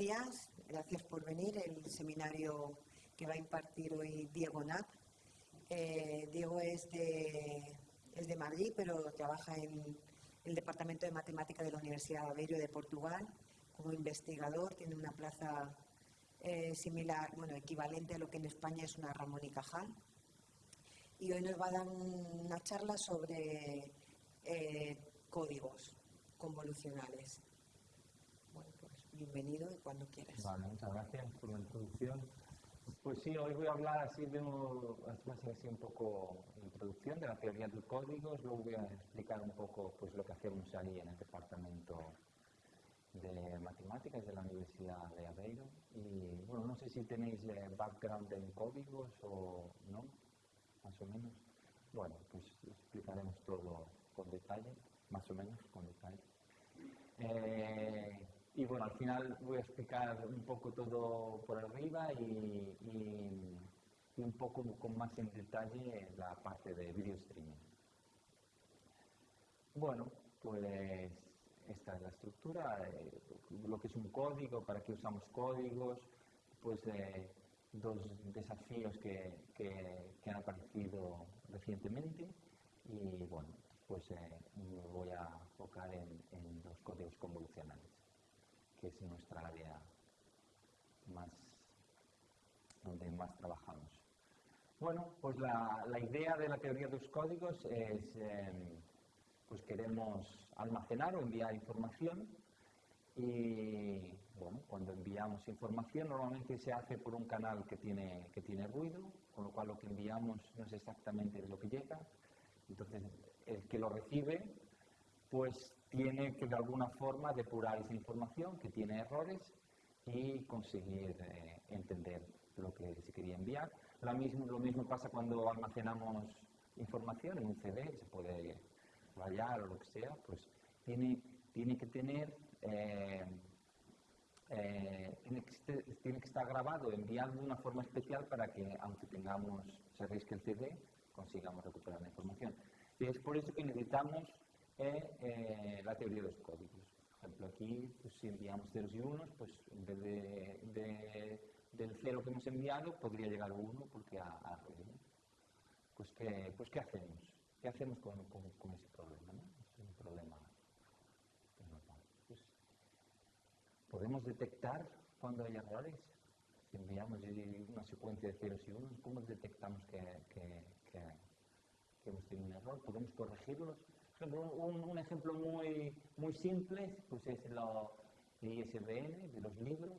días, gracias por venir. El seminario que va a impartir hoy Diego Nap. Eh, Diego es de, es de Madrid, pero trabaja en el Departamento de Matemática de la Universidad de Aveiro de Portugal como investigador. Tiene una plaza eh, similar, bueno, equivalente a lo que en España es una Ramón y Cajal. Y hoy nos va a dar una charla sobre eh, códigos convolucionales. Bienvenido y cuando quieras. Vale, muchas gracias por la introducción. Pues sí, hoy voy a hablar así de un, así un poco de introducción de la teoría de códigos, luego voy a explicar un poco pues, lo que hacemos ahí en el departamento de matemáticas de la Universidad de Aveiro. Y bueno, no sé si tenéis background en códigos o no, más o menos. Bueno, pues explicaremos todo con detalle, más o menos con detalle. Eh, y bueno, al final voy a explicar un poco todo por arriba y, un poco con más en detalle la parte de video streaming. Bueno, pues esta es la estructura, eh, lo que es un código, para qué usamos códigos, pues eh, dos desafíos que, han aparecido recientemente. Y bueno, pues eh, me voy a enfocar en los códigos convolucionales que es nuestra área más donde más trabajamos. Bueno, pues la, idea de la teoría de los códigos es, em, pues queremos almacenar o enviar información y bueno, cuando enviamos información normalmente se hace por un canal que tiene, que tiene ruido, con lo cual lo que enviamos no es exactamente lo que llega. Entonces el que lo recibe pues tiene que de alguna forma depurar esa información que tiene errores y conseguir eh, entender lo que se quería enviar. Lo mismo, lo mismo pasa cuando almacenamos información en un CD, se puede rayar o lo que sea, pues tiene, tiene que tener, eh, eh, tiene, que estar grabado, enviado de una forma especial para que, aunque tengamos, se que el CD, consigamos recuperar la información. Y es por eso que necesitamos eh, la teoría de los códigos. Por ejemplo, aquí, pues, si enviamos ceros y unos, pues en vez de, del cero que hemos enviado, podría llegar uno porque a, a pues, ¿qué, pues, ¿qué hacemos? ¿Qué hacemos con, con, ese problema? Es un problema pues, podemos detectar cuando hay errores. Si enviamos una secuencia de ceros y unos, ¿cómo detectamos que, que hemos tenido un error? ¿Podemos corregirlos? Un, ejemplo muy, muy simple pues es lo ISBN de los libros.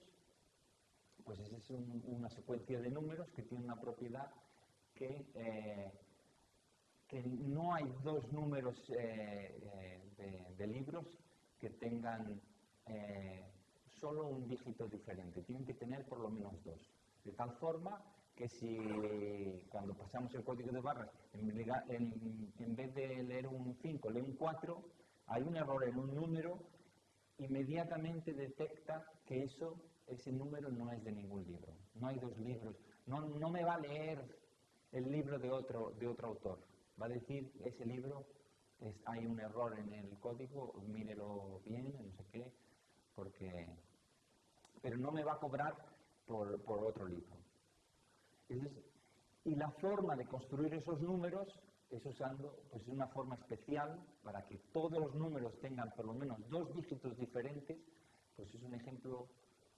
Pues es una secuencia de números que tiene una propiedad que, eh, que no hay dos números eh, eh, de, libros que tengan solo un dígito diferente. Tienen que tener por lo menos dos. De tal forma que si cuando pasamos el código de barras, en, vez de leer un 5, lee un 4, hay un error en un número, inmediatamente detecta que eso, ese número no es de ningún libro. No hay dos libros. No, no me va a leer el libro de otro, de otro autor. Va a decir, ese libro es, hay un error en el código, mírelo bien, no sé qué, porque... Pero no me va a cobrar por, por otro libro y la forma de construir esos números es usando pues, una forma especial para que todos los números tengan por lo menos dos dígitos diferentes, pues es un ejemplo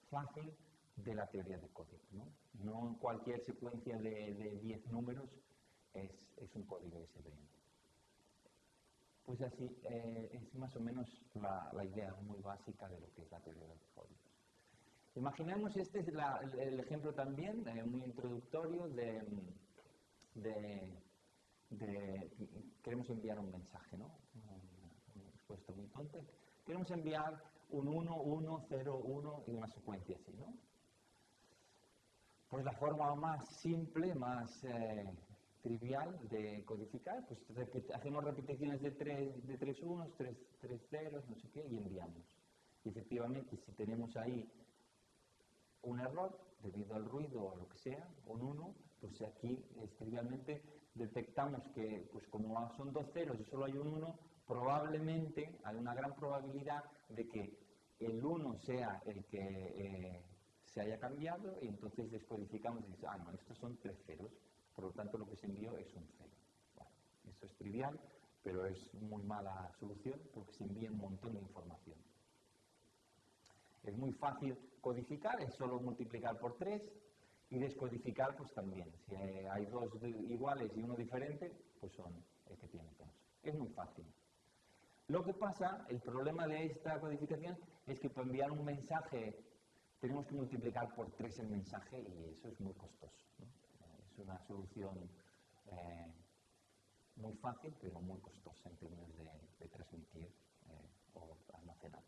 fácil de la teoría de código. No, cualquier secuencia de 10 números es, es, un código SVN. Pues así eh, es más o menos la, la idea muy básica de lo que es la teoría de código. Imaginemos, este es el ejemplo también, eh, muy introductorio, de, queremos enviar un mensaje, ¿no? Un expuesto muy tonto. Queremos enviar un 1, 1, 0, 1 y una secuencia así, ¿no? Pues la forma más simple, más eh, trivial de codificar, pues hacemos repeticiones de tres, de tres unos, tres, tres ceros, no sé qué, y enviamos. Y efectivamente, si tenemos ahí un error debido al ruido o lo que sea, un 1, pues aquí trivialmente detectamos que pues como son dos ceros y solo hay un 1, probablemente hay una gran probabilidad de que el 1 sea el que eh, se haya cambiado y entonces descodificamos y dice, ah, no, estos son tres ceros, por lo tanto lo que se envió es un cero. esto es trivial, pero es muy mala solución porque se envía un montón de información. Es muy fácil codificar, es solo multiplicar por 3 y descodificar pues también. Si hay dos iguales y uno diferente, pues son el que tiene todos. Es muy fácil. Lo que pasa, el problema de esta codificación es que para enviar un mensaje tenemos que multiplicar por 3 el mensaje y eso es muy costoso. Es una solución eh, muy fácil, pero muy costosa en términos de, transmitir eh, o almacenar.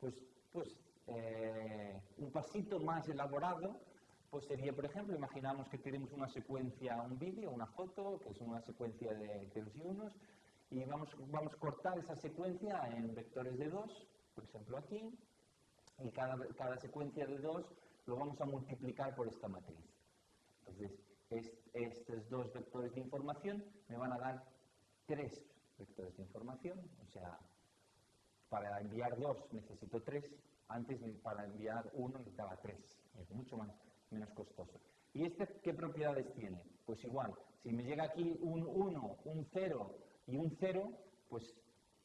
Pues, pues eh, un pasito más elaborado pues sería, por ejemplo, imaginamos que tenemos una secuencia, un vídeo, una foto, que es una secuencia de ceros y unos, y vamos, vamos a cortar esa secuencia en vectores de 2, por ejemplo aquí, y cada, cada secuencia de 2 lo vamos a multiplicar por esta matriz. Entonces, estos dos vectores de información me van a dar tres vectores de información, o sea, para enviar dos necesito tres, antes para enviar uno necesitaba tres, es mucho más, menos costoso. ¿Y este qué propiedades tiene? Pues igual, si me llega aquí un 1, un 0 y un 0, pues,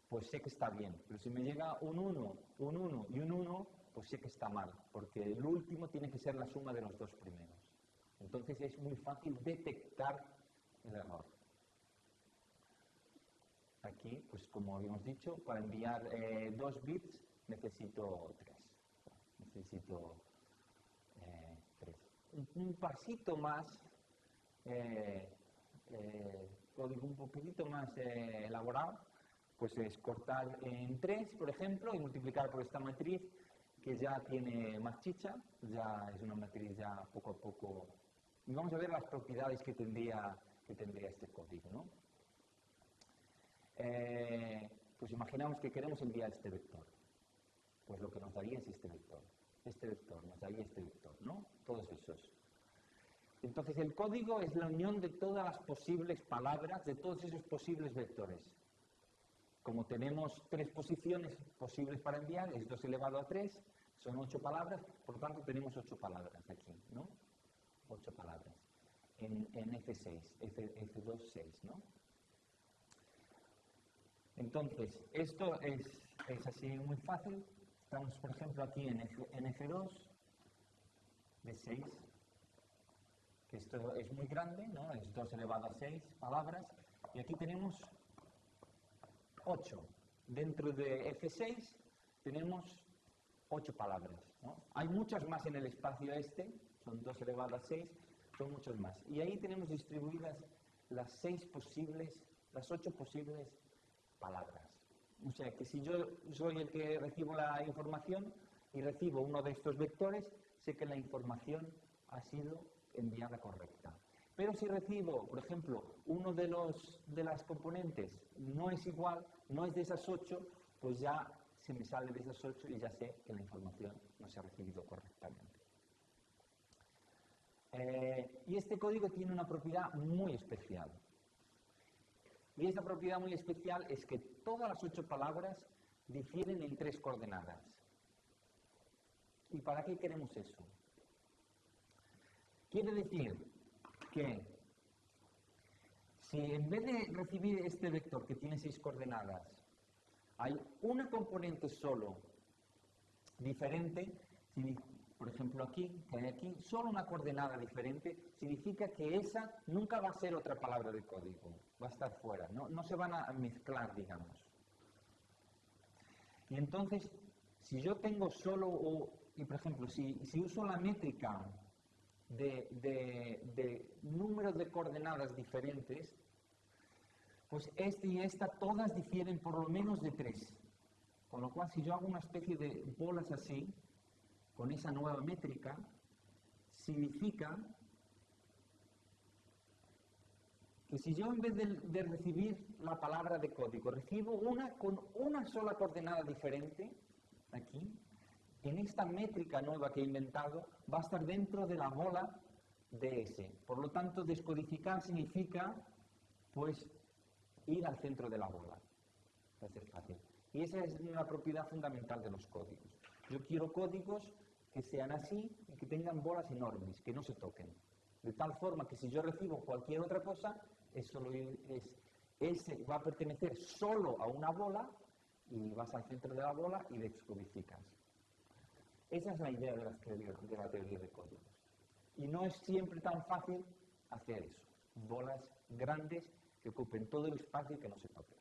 pues sé que está bien. Pero si me llega un 1, un 1 y un 1, pues sé que está mal, porque el último tiene que ser la suma de los dos primeros. Entonces es muy fácil detectar el error. Aquí, pues como habíamos dicho, para enviar eh, dos bits necesito tres. Necesito eh, tres. Un, pasito más, eh, código un poquitito más elaborado, pues es cortar en tres, por ejemplo, y multiplicar por esta matriz que ya tiene más chicha, ya es una matriz ya poco a poco y vamos a ver las propiedades que tendría, que tendría este código. ¿no? Eh, pues imaginamos que queremos enviar este vector. Pues lo que nos daría es este vector. Este vector, nos daría este vector, ¿no? Todos esos. Entonces el código es la unión de todas las posibles palabras, de todos esos posibles vectores. Como tenemos tres posiciones posibles para enviar, es 2 elevado a 3, son 8 palabras, por lo tanto tenemos 8 palabras aquí, ¿no? ocho palabras en, F6, F, 2 6, ¿no? Entonces, esto es, es, así muy fácil. Estamos, por ejemplo, aquí en, F, 2 de 6, que esto es muy grande, ¿no? Es 2 elevado a 6 palabras. Y aquí tenemos 8. Dentro de F6 tenemos 8 palabras. Hay muchas más en el espacio este, son 2 elevado a 6, son muchos más. Y ahí tenemos distribuidas las 6 posibles, las 8 posibles palabras. O sea que si yo soy el que recibo la información y recibo uno de estos vectores, sé que la información ha sido enviada correcta. Pero si recibo, por ejemplo, uno de, los, de las componentes no es igual, no es de esas 8, pues ya se me sale de esas 8 y ya sé que la información no se ha recibido correctamente. Eh, y este código tiene una propiedad muy especial. Y esa propiedad muy especial es que todas las ocho palabras difieren en tres coordenadas. ¿Y para qué queremos eso? Quiere decir que si en vez de recibir este vector que tiene seis coordenadas, hay una componente solo diferente, por ejemplo aquí, hay aquí, solo una coordenada diferente, significa que esa nunca va a ser otra palabra de código, va a estar fuera, no, no se van a mezclar, digamos. Y entonces, si yo tengo solo, y por ejemplo, si, si uso la métrica de, de, de números de coordenadas diferentes, pues este y esta todas difieren por lo menos de tres. Con lo cual, si yo hago una especie de bolas así, con esa nueva métrica significa que si yo en vez de, recibir la palabra de código recibo una con una sola coordenada diferente, aquí, en esta métrica nueva que he inventado va a estar dentro de la bola de S. Por lo tanto, descodificar significa, pues, ir al centro de la bola. Va a ser fácil. Y esa es una propiedad fundamental de los códigos. Yo quiero códigos que sean así y que tengan bolas enormes, que no se toquen. De tal forma que si yo recibo cualquier otra cosa, eso es, ese va a pertenecer solo a una bola y vas al centro de la bola y descodificas. Esa es la idea de, de la teoría de códigos. Y no es siempre tan fácil hacer eso. Bolas grandes que ocupen todo el espacio y que no se toquen.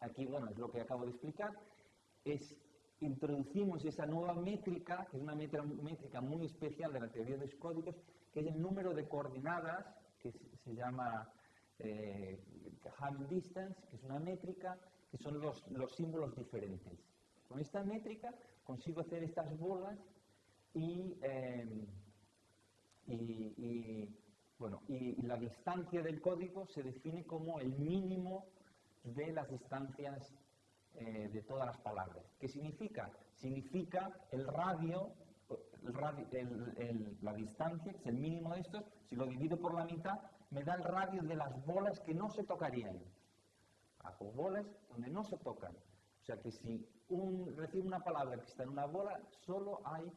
Aquí, bueno, es lo que acabo de explicar. Es, introducimos esa nueva métrica, que es una métrica muy especial de la teoría de los códigos, que es el número de coordenadas, que se llama eh, Distance, que es una métrica, que son los, los símbolos diferentes. Con esta métrica consigo hacer estas bolas y, eh, y, bueno, y la distancia del código se define como el mínimo de las distancias eh, de todas las palabras. ¿Qué significa? Significa el radio, la distancia, que es el mínimo de estos, si lo divido por la mitad, me da el radio de las bolas que no se tocarían. Hago bolas donde no se tocan. O sea que si un, recibo una palabra que está en una bola, solo hay,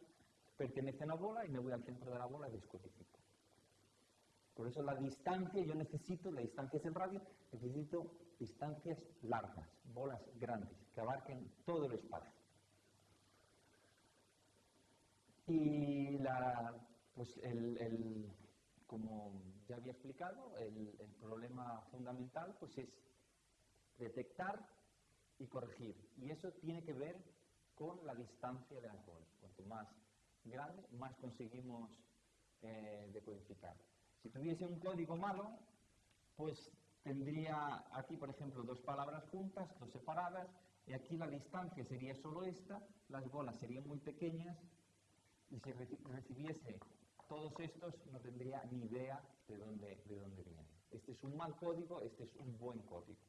pertenece a una bola y me voy al centro de la bola y descodifico. Por eso la distancia, yo necesito, la distancia es el radio, necesito distancias largas, bolas grandes, que abarquen todo el espacio. Y la, pues el, como ya había explicado, el, problema fundamental pues es detectar y corregir. Y eso tiene que ver con la distancia de las bolas. Cuanto más grande, más conseguimos eh, decodificar. Si tuviese un código malo, pues tendría aquí, por ejemplo, dos palabras juntas, dos separadas, y aquí la distancia sería solo esta, las bolas serían muy pequeñas, y si recibiese todos estos no tendría ni idea de dónde, de dónde viene. Este es un mal código, este es un buen código.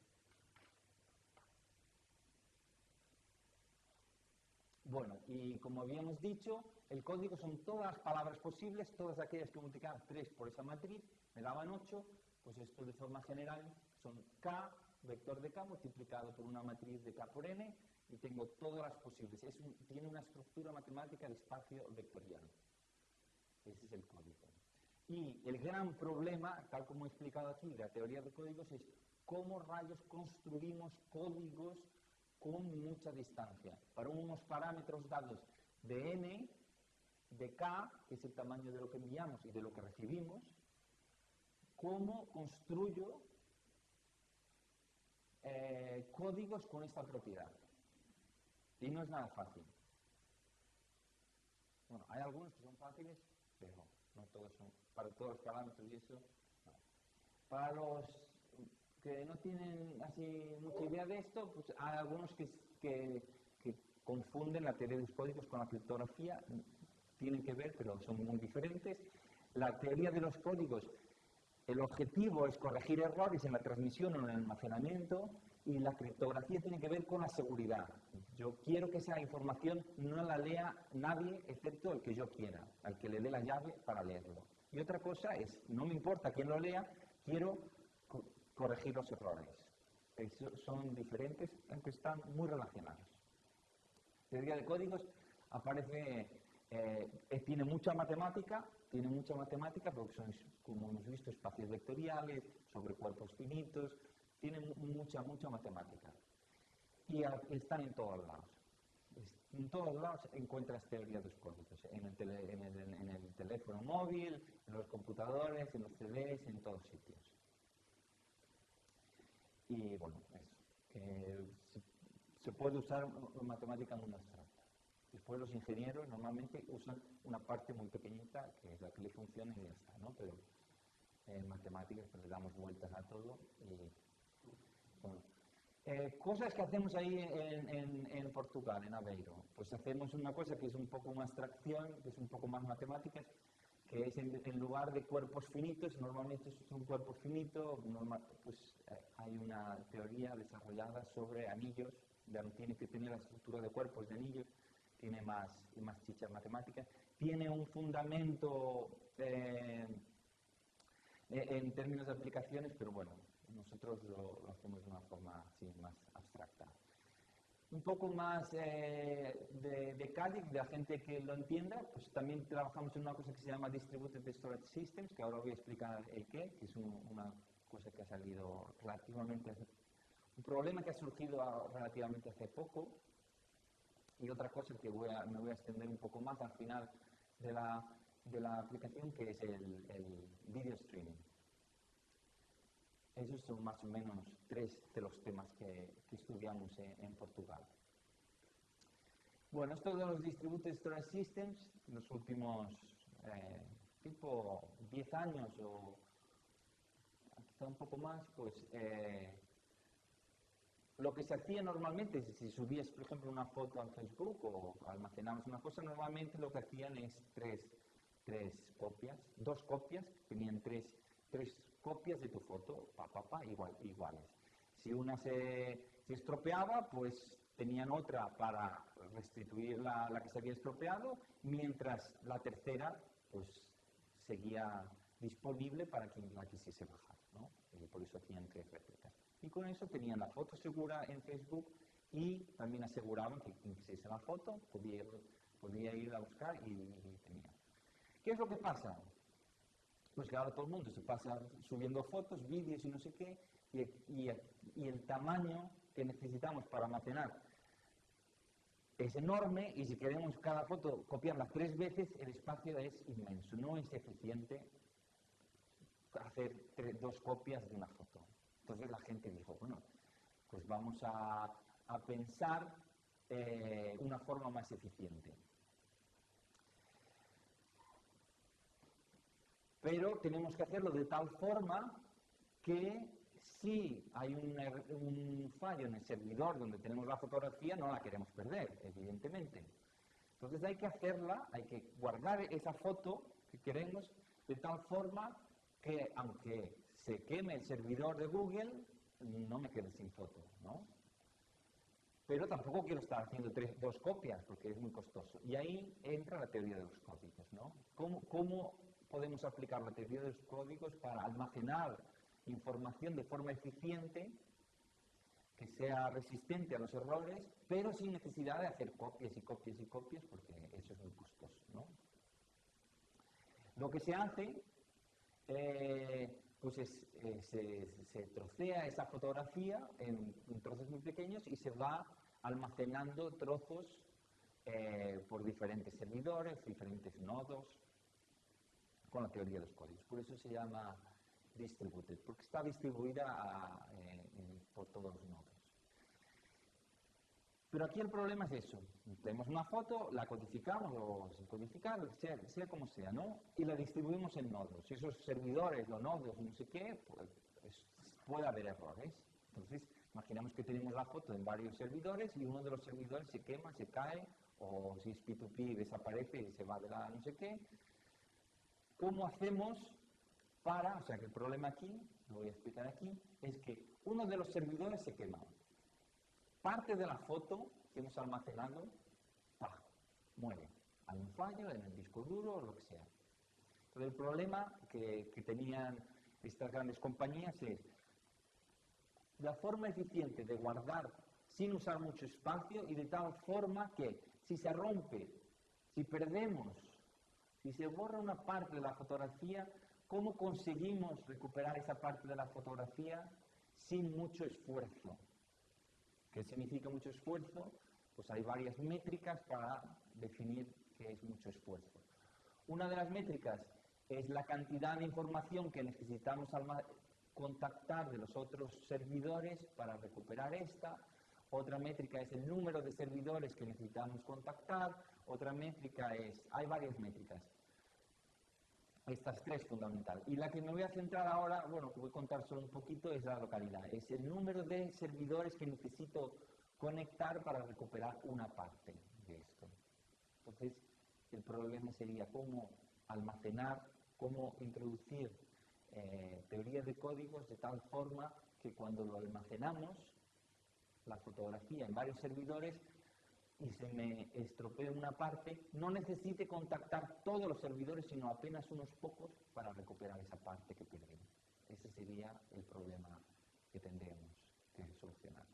Bueno, y como habíamos dicho, el código son todas las palabras posibles, todas aquellas que multiplican 3 por esa matriz, me daban 8, pues esto de forma general son K, vector de K multiplicado por una matriz de K por N, y tengo todas las posibles. tiene una estructura matemática de espacio vectorial. Ese es el código. Y el gran problema, tal como he explicado aquí, de la teoría de códigos, es cómo rayos construimos códigos con mucha distancia. Para unos parámetros dados de n, de k, que es el tamaño de lo que enviamos y de lo que recibimos, cómo construyo eh, códigos con esta propiedad. Y no es nada fácil. Bueno, hay algunos que son fáciles, pero no todos son, para todos los parámetros y eso. Para los que no tienen así mucha idea de esto, pues hay algunos que, que, confunden la teoría de los códigos con la criptografía, tienen que ver, pero son muy diferentes. La teoría de los códigos, el objetivo es corregir errores en la transmisión o en el almacenamiento, y la criptografía tiene que ver con la seguridad. Yo quiero que esa información no la lea nadie excepto el que yo quiera, al que le dé la llave para leerlo. Y otra cosa es, no me importa quién lo lea, quiero corregir los errores. son diferentes, aunque están muy relacionados. La teoría de códigos aparece, eh, tiene mucha matemática, tiene mucha matemática porque son, como hemos visto, espacios vectoriales, sobre cuerpos finitos, tiene mucha, mucha matemática. Y están en todos lados. En todos lados encuentras teoría de los códigos, en el teléfono móvil, en los computadores, en los CDs, en todos sitios. Y bueno, eso. se, puede usar matemática muy abstracta. Después los ingenieros normalmente usan una parte muy pequeñita, que es la que le funciona y ya está, ¿no? Pero en matemáticas pues, le damos vueltas a todo y eh, cosas que hacemos ahí en, Portugal, en Aveiro. Pues hacemos una cosa que es un poco más abstracción, que es un poco más matemática, que es en, lugar de cuerpos finitos, normalmente es un cuerpo finito, pues eh, hay una teoría desarrollada sobre anillos, tiene que tener la estructura de cuerpos de anillos, tiene más, más chicha matemática, tiene un fundamento eh, en términos de aplicaciones, pero bueno, nosotros lo, hacemos de una forma así más abstracta. Un poco más eh, de, de Cádiz, de la gente que lo entienda, pues también trabajamos en una cosa que se llama Distributed Storage Systems, que ahora voy a explicar el qué, que es un- una cosa que ha salido relativamente, un problema que ha surgido relativamente hace poco, y otra cosa que voy a, me voy a extender un poco más al final de la, de la aplicación, que es el video streaming. Esos son más o menos tres de los temas que, estudiamos en, Portugal. Bueno, esto de los Distributed Storage Systems, los últimos eh, tipo 10 años o quizá un poco más, pues eh, lo que se hacía normalmente, si- si subías, por ejemplo, una foto al Facebook o almacenabas una cosa, normalmente lo que hacían es tres, tres copias, dos copias, tenían tres, tres copias de tu foto, pa, pa, pa, igual, iguales. Si una se, estropeaba, pues tenían otra para restituir la, la que se había estropeado, mientras la tercera, pues seguía disponible para quien la quisiese bajar, ¿no? Y por eso hacían tres réplicas. Y con eso tenían la foto segura en Facebook y también aseguraban que quien quisiese la foto podía, podía ir a buscar y, y tenía. ¿Qué es lo que pasa? Pues que ahora todo el mundo se pasa subiendo fotos, vídeos y no sé qué, y, el tamaño que necesitamos para almacenar es enorme y si queremos cada foto copiarla tres veces, el espacio es inmenso. No es eficiente hacer dos copias de una foto. Entonces la gente dijo, bueno, pues vamos a, a pensar eh, una forma más eficiente. Pero tenemos que hacerlo de tal forma que si hay un, er- un fallo en el servidor donde tenemos la fotografía, no la queremos perder, evidentemente. Entonces hay que hacerla, hay que guardar esa foto que queremos de tal forma que aunque se queme el servidor de Google, no me quede sin foto, ¿no? Pero tampoco quiero estar haciendo tres- dos copias porque es muy costoso. Y ahí entra la teoría de los códigos, ¿no? ¿Cómo, cómo podemos aplicar la teoría de los códigos para almacenar información de forma eficiente que sea resistente a los errores, pero sin necesidad de hacer copias y copias y copias, porque eso es muy costoso. Lo que se hace, eh, pues es, eh, se, trocea esa fotografía en, en trozos muy pequeños y se va almacenando trozos eh, por diferentes servidores, diferentes nodos, con la teoría de los códigos. Por eso se llama distributed, porque está distribuida eh, en- por todos los nodos. Pero aquí el problema es eso. Tenemos una foto, la codificamos o sin codificar, sea, sea como sea, ¿no? Y la distribuimos en nodos. Si esos servidores, los nodos, no sé qué, pues, puede haber errores. Entonces, imaginamos que tenemos la foto en varios servidores y uno de los servidores se quema, se cae, o si es P2P desaparece y se va de la no sé qué. ¿Cómo hacemos para, o sea que el problema aquí, lo voy a explicar aquí, es que uno de los servidores se quema. Parte de la foto que hemos almacenado, ¡pah! muere. Hay un fallo en el disco duro o lo que sea. Pero el problema que, que tenían estas grandes compañías es la forma eficiente de guardar sin usar mucho espacio y de tal forma que si se rompe, si perdemos, si se borra una parte de la fotografía, ¿cómo conseguimos recuperar esa parte de la fotografía sin mucho esfuerzo? ¿Qué significa mucho esfuerzo? Pues hay varias métricas para definir qué es mucho esfuerzo. Una de las métricas es la cantidad de información que necesitamos contactar de los otros servidores para recuperar esta. Otra métrica es el número de servidores que necesitamos contactar. Otra métrica es, hay varias métricas. Estas tres fundamental. Y la que me voy a centrar ahora, bueno, que voy a contar solo un poquito, es la localidad. Es el número de servidores que necesito conectar para recuperar una parte de esto. Entonces, el problema sería cómo almacenar, cómo introducir eh, teorías de códigos de tal forma que cuando lo almacenamos, la fotografía en varios servidores, y se me estropee una parte, no necesite contactar todos los servidores, sino apenas unos pocos para recuperar esa parte que perdimos. Ese sería el problema que tendríamos que solucionar.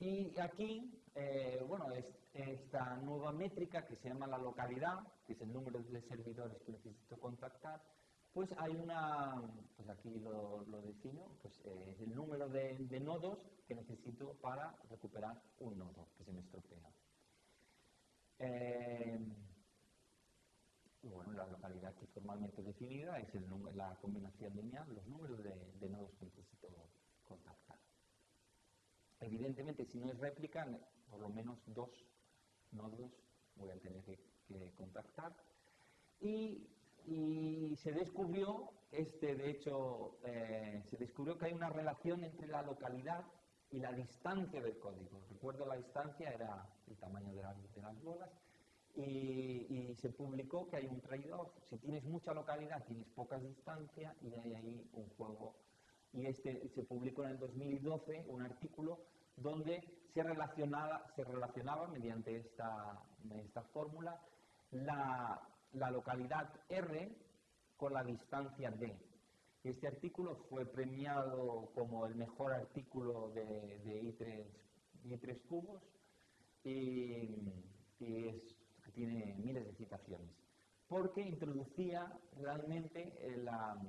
Y aquí, eh, bueno, esta nueva métrica que se llama la localidad, que es el número de servidores que necesito contactar, pues hay una, pues aquí lo, defino, pues eh, es el número de, nodos que necesito para recuperar un nodo que se me estropea. Eh, bueno, la localidad que formalmente definida es el, la combinación lineal, los números de, nodos que necesito contactar. Evidentemente, si no es réplica, por lo menos dos nodos voy a tener que, contactar. Y, se descubrió, este, de hecho, eh, se descubrió que hay una relación entre la localidad y la distancia del código. Recuerdo la distancia era el tamaño de, de las bolas y, se publicó que hay un trade-off. Si tienes mucha localidad, tienes poca distancia y hay ahí un juego. Y este se publicó en el 2012 un artículo donde se relacionaba, se relacionaba mediante esta, esta fórmula la, la, localidad R con la distancia D. Este artículo fue premiado como el mejor artículo de, de I3, I3 cubos y, tiene miles de citaciones, porque introducía realmente eh, la,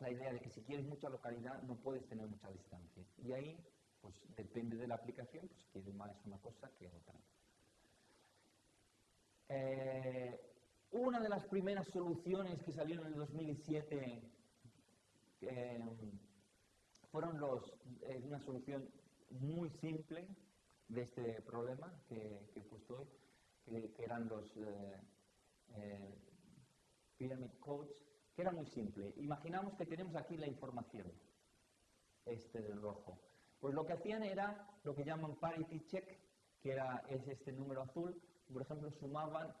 idea de que si quieres mucha localidad no puedes tener mucha distancia. Y ahí, pues depende de la aplicación, pues quiere más una cosa que otra. Eh, una de las primeras soluciones que salieron en el 2007 eh, fueron los, una solución muy simple de este problema que, que he puesto hoy, que, eran los eh, eh, Pyramid Codes, que era muy simple. Imaginamos que tenemos aquí la información, este del rojo. Pues lo que hacían era lo que llaman parity check, que era, es este número azul. Por ejemplo, sumaban,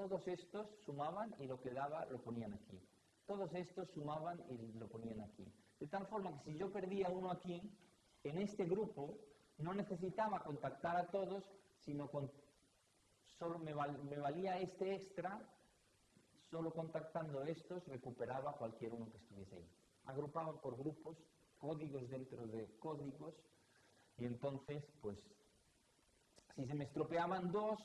todos estos sumaban y lo que daba lo ponían aquí. Todos estos sumaban y lo ponían aquí. De tal forma que si yo perdía uno aquí, en este grupo no necesitaba contactar a todos, sino con solo me, valía este extra, solo contactando estos recuperaba cualquier uno que estuviese ahí. Agrupaba por grupos, códigos dentro de códigos, y entonces, pues, si se me estropeaban dos,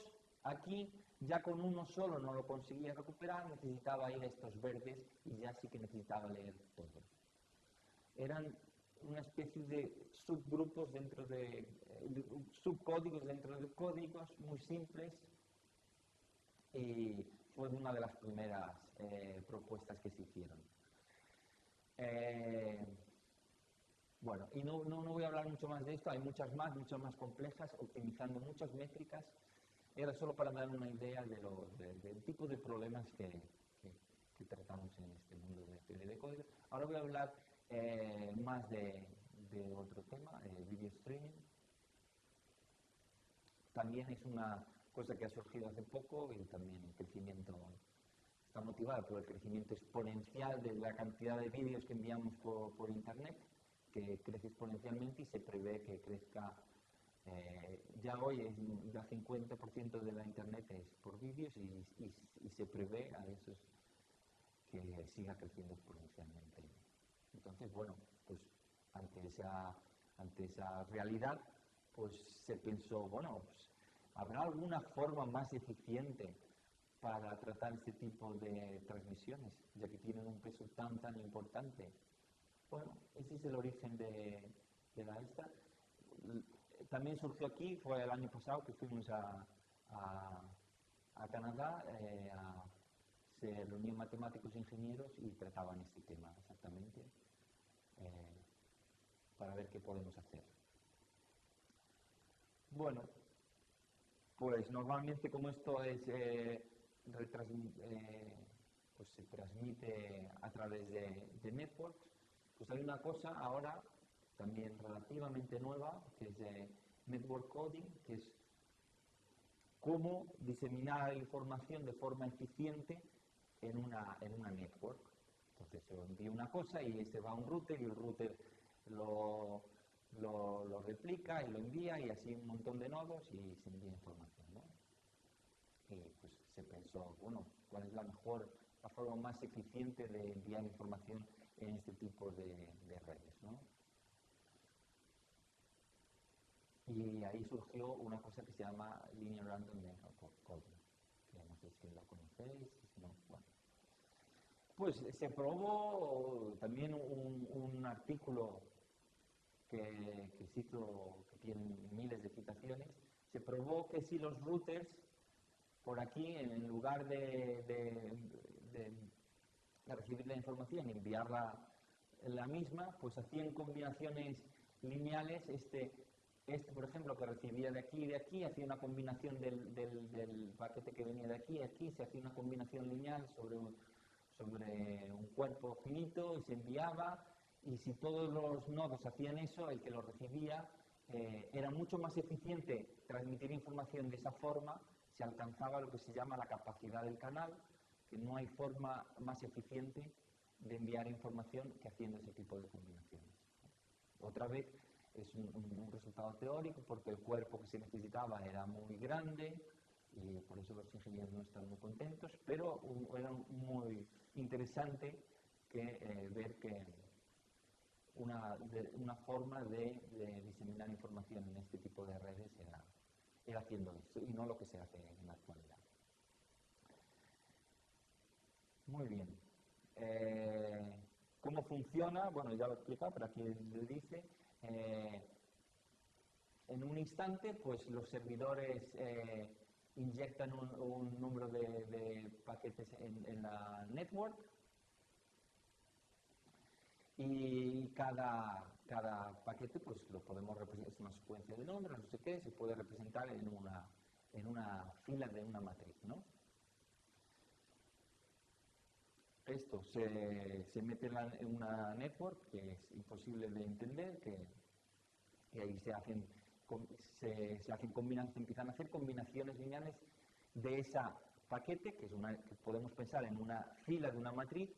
aquí ya con uno solo no lo conseguía recuperar, necesitaba ir a estos verdes y ya sí que necesitaba leer todo. Eran una especie de subgrupos dentro de, de subcódigos dentro de códigos muy simples y fue una de las primeras eh, propuestas que se hicieron. Eh, bueno, y no, no, voy a hablar mucho más de esto, hay muchas más, muchas más complejas, optimizando muchas métricas. Era solo para dar una idea de lo, del tipo de problemas que, tratamos en este mundo de, de código. Ahora voy a hablar eh, más de, de, otro tema, video streaming. También es una cosa que ha surgido hace poco y también el crecimiento está motivado por el crecimiento exponencial de la cantidad de vídeos que enviamos por, Internet, que crece exponencialmente y se prevé que crezca, eh, ya hoy ya 50% de la Internet es por vídeos y, se prevé a esos que siga creciendo exponencialmente. Entonces, bueno, pues ante esa, ante esa realidad, pues se pensó, bueno, pues ¿Habrá alguna forma más eficiente para tratar este tipo de transmisiones, ya que tienen un peso tan, tan importante? Bueno, ese es el origen de, la esta. También surgió aquí, fue el año pasado que fuimos a, Canadá, eh, se reunían matemáticos e ingenieros y trataban este tema exactamente eh, para ver qué podemos hacer. Bueno, pues normalmente como esto es, eh, eh, pues se transmite a través de, de, networks, pues hay una cosa ahora también relativamente nueva, que es de network coding, que es cómo diseminar información de forma eficiente en una, en una network. Entonces se envía una cosa y se va a un router y el router lo, lo, replica y lo envía y así un montón de nodos y se envía información. Y pues se pensó, bueno, ¿cuál es la mejor, la forma más eficiente de enviar información en este tipo de, redes? ¿no? Y ahí surgió una cosa que se llama Linear Random Network Coding, que no sé si lo conocéis, si no, bueno. Pues se probó también un, artículo que, hizo, que tiene miles de citaciones, se probó que si los routers por aquí, en lugar de recibir la información y enviarla la misma, pues hacían combinaciones lineales. Este, este, por ejemplo, que recibía de aquí y de aquí, hacía una combinación del, paquete que venía de aquí y aquí, se hacía una combinación lineal sobre un, sobre un cuerpo finito y se enviaba. Y si todos los nodos hacían eso, el que lo recibía eh, era mucho más eficiente transmitir información de esa forma, se alcanzaba lo que se llama la capacidad del canal, que no hay forma más eficiente de enviar información que haciendo ese tipo de combinaciones. Otra vez es un, resultado teórico porque el cuerpo que se necesitaba era muy grande y por eso los ingenieros no están muy contentos, pero era muy interesante eh, ver que una, una forma de, de, diseminar información en este tipo de redes era, era haciendo esto y no lo que se hace en la actualidad. Muy bien. Eh, ¿Cómo funciona? Bueno, ya lo he explicado, pero aquí le dice. Eh, en un instante, pues los servidores eh, inyectan un, número de, paquetes en, en la network y cada, cada paquete pues lo podemos representar, es una secuencia de nombres, no sé qué, se puede representar en una, en una fila de una matriz, ¿no? Esto se, se mete en, una network que es imposible de entender, que, ahí se hacen, se, hacen combinaciones, se empiezan a hacer combinaciones lineales de esa paquete, que, es una, podemos pensar en una fila de una matriz,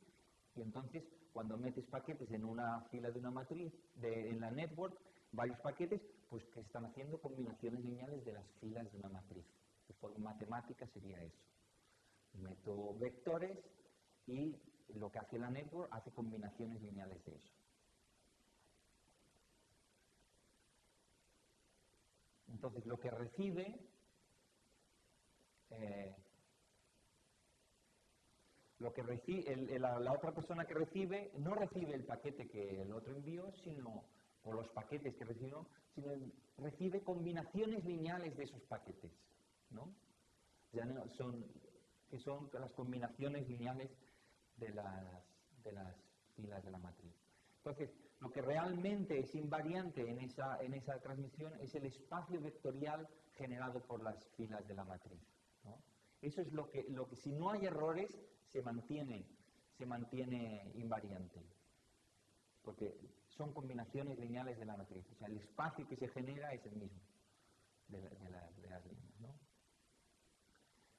y entonces cuando metes paquetes en una fila de una matriz, de, en la network, varios paquetes, pues que están haciendo combinaciones lineales de las filas de una matriz. De forma matemática sería eso. Meto vectores y lo que hace la network hace combinaciones lineales de eso. Entonces, lo que recibe, eh, lo que recibe, la, otra persona que recibe no recibe el paquete que el otro envió, sino, o los paquetes que recibió, sino recibe combinaciones lineales de esos paquetes, ¿no? Ya no son, que son las combinaciones lineales de las, de las filas de la matriz. Entonces, lo que realmente es invariante en esa, en esa transmisión es el espacio vectorial generado por las filas de la matriz. Eso es lo que, lo que, si no hay errores, se mantiene, se mantiene invariante. Porque son combinaciones lineales de la matriz. O sea, el espacio que se genera es el mismo de las líneas.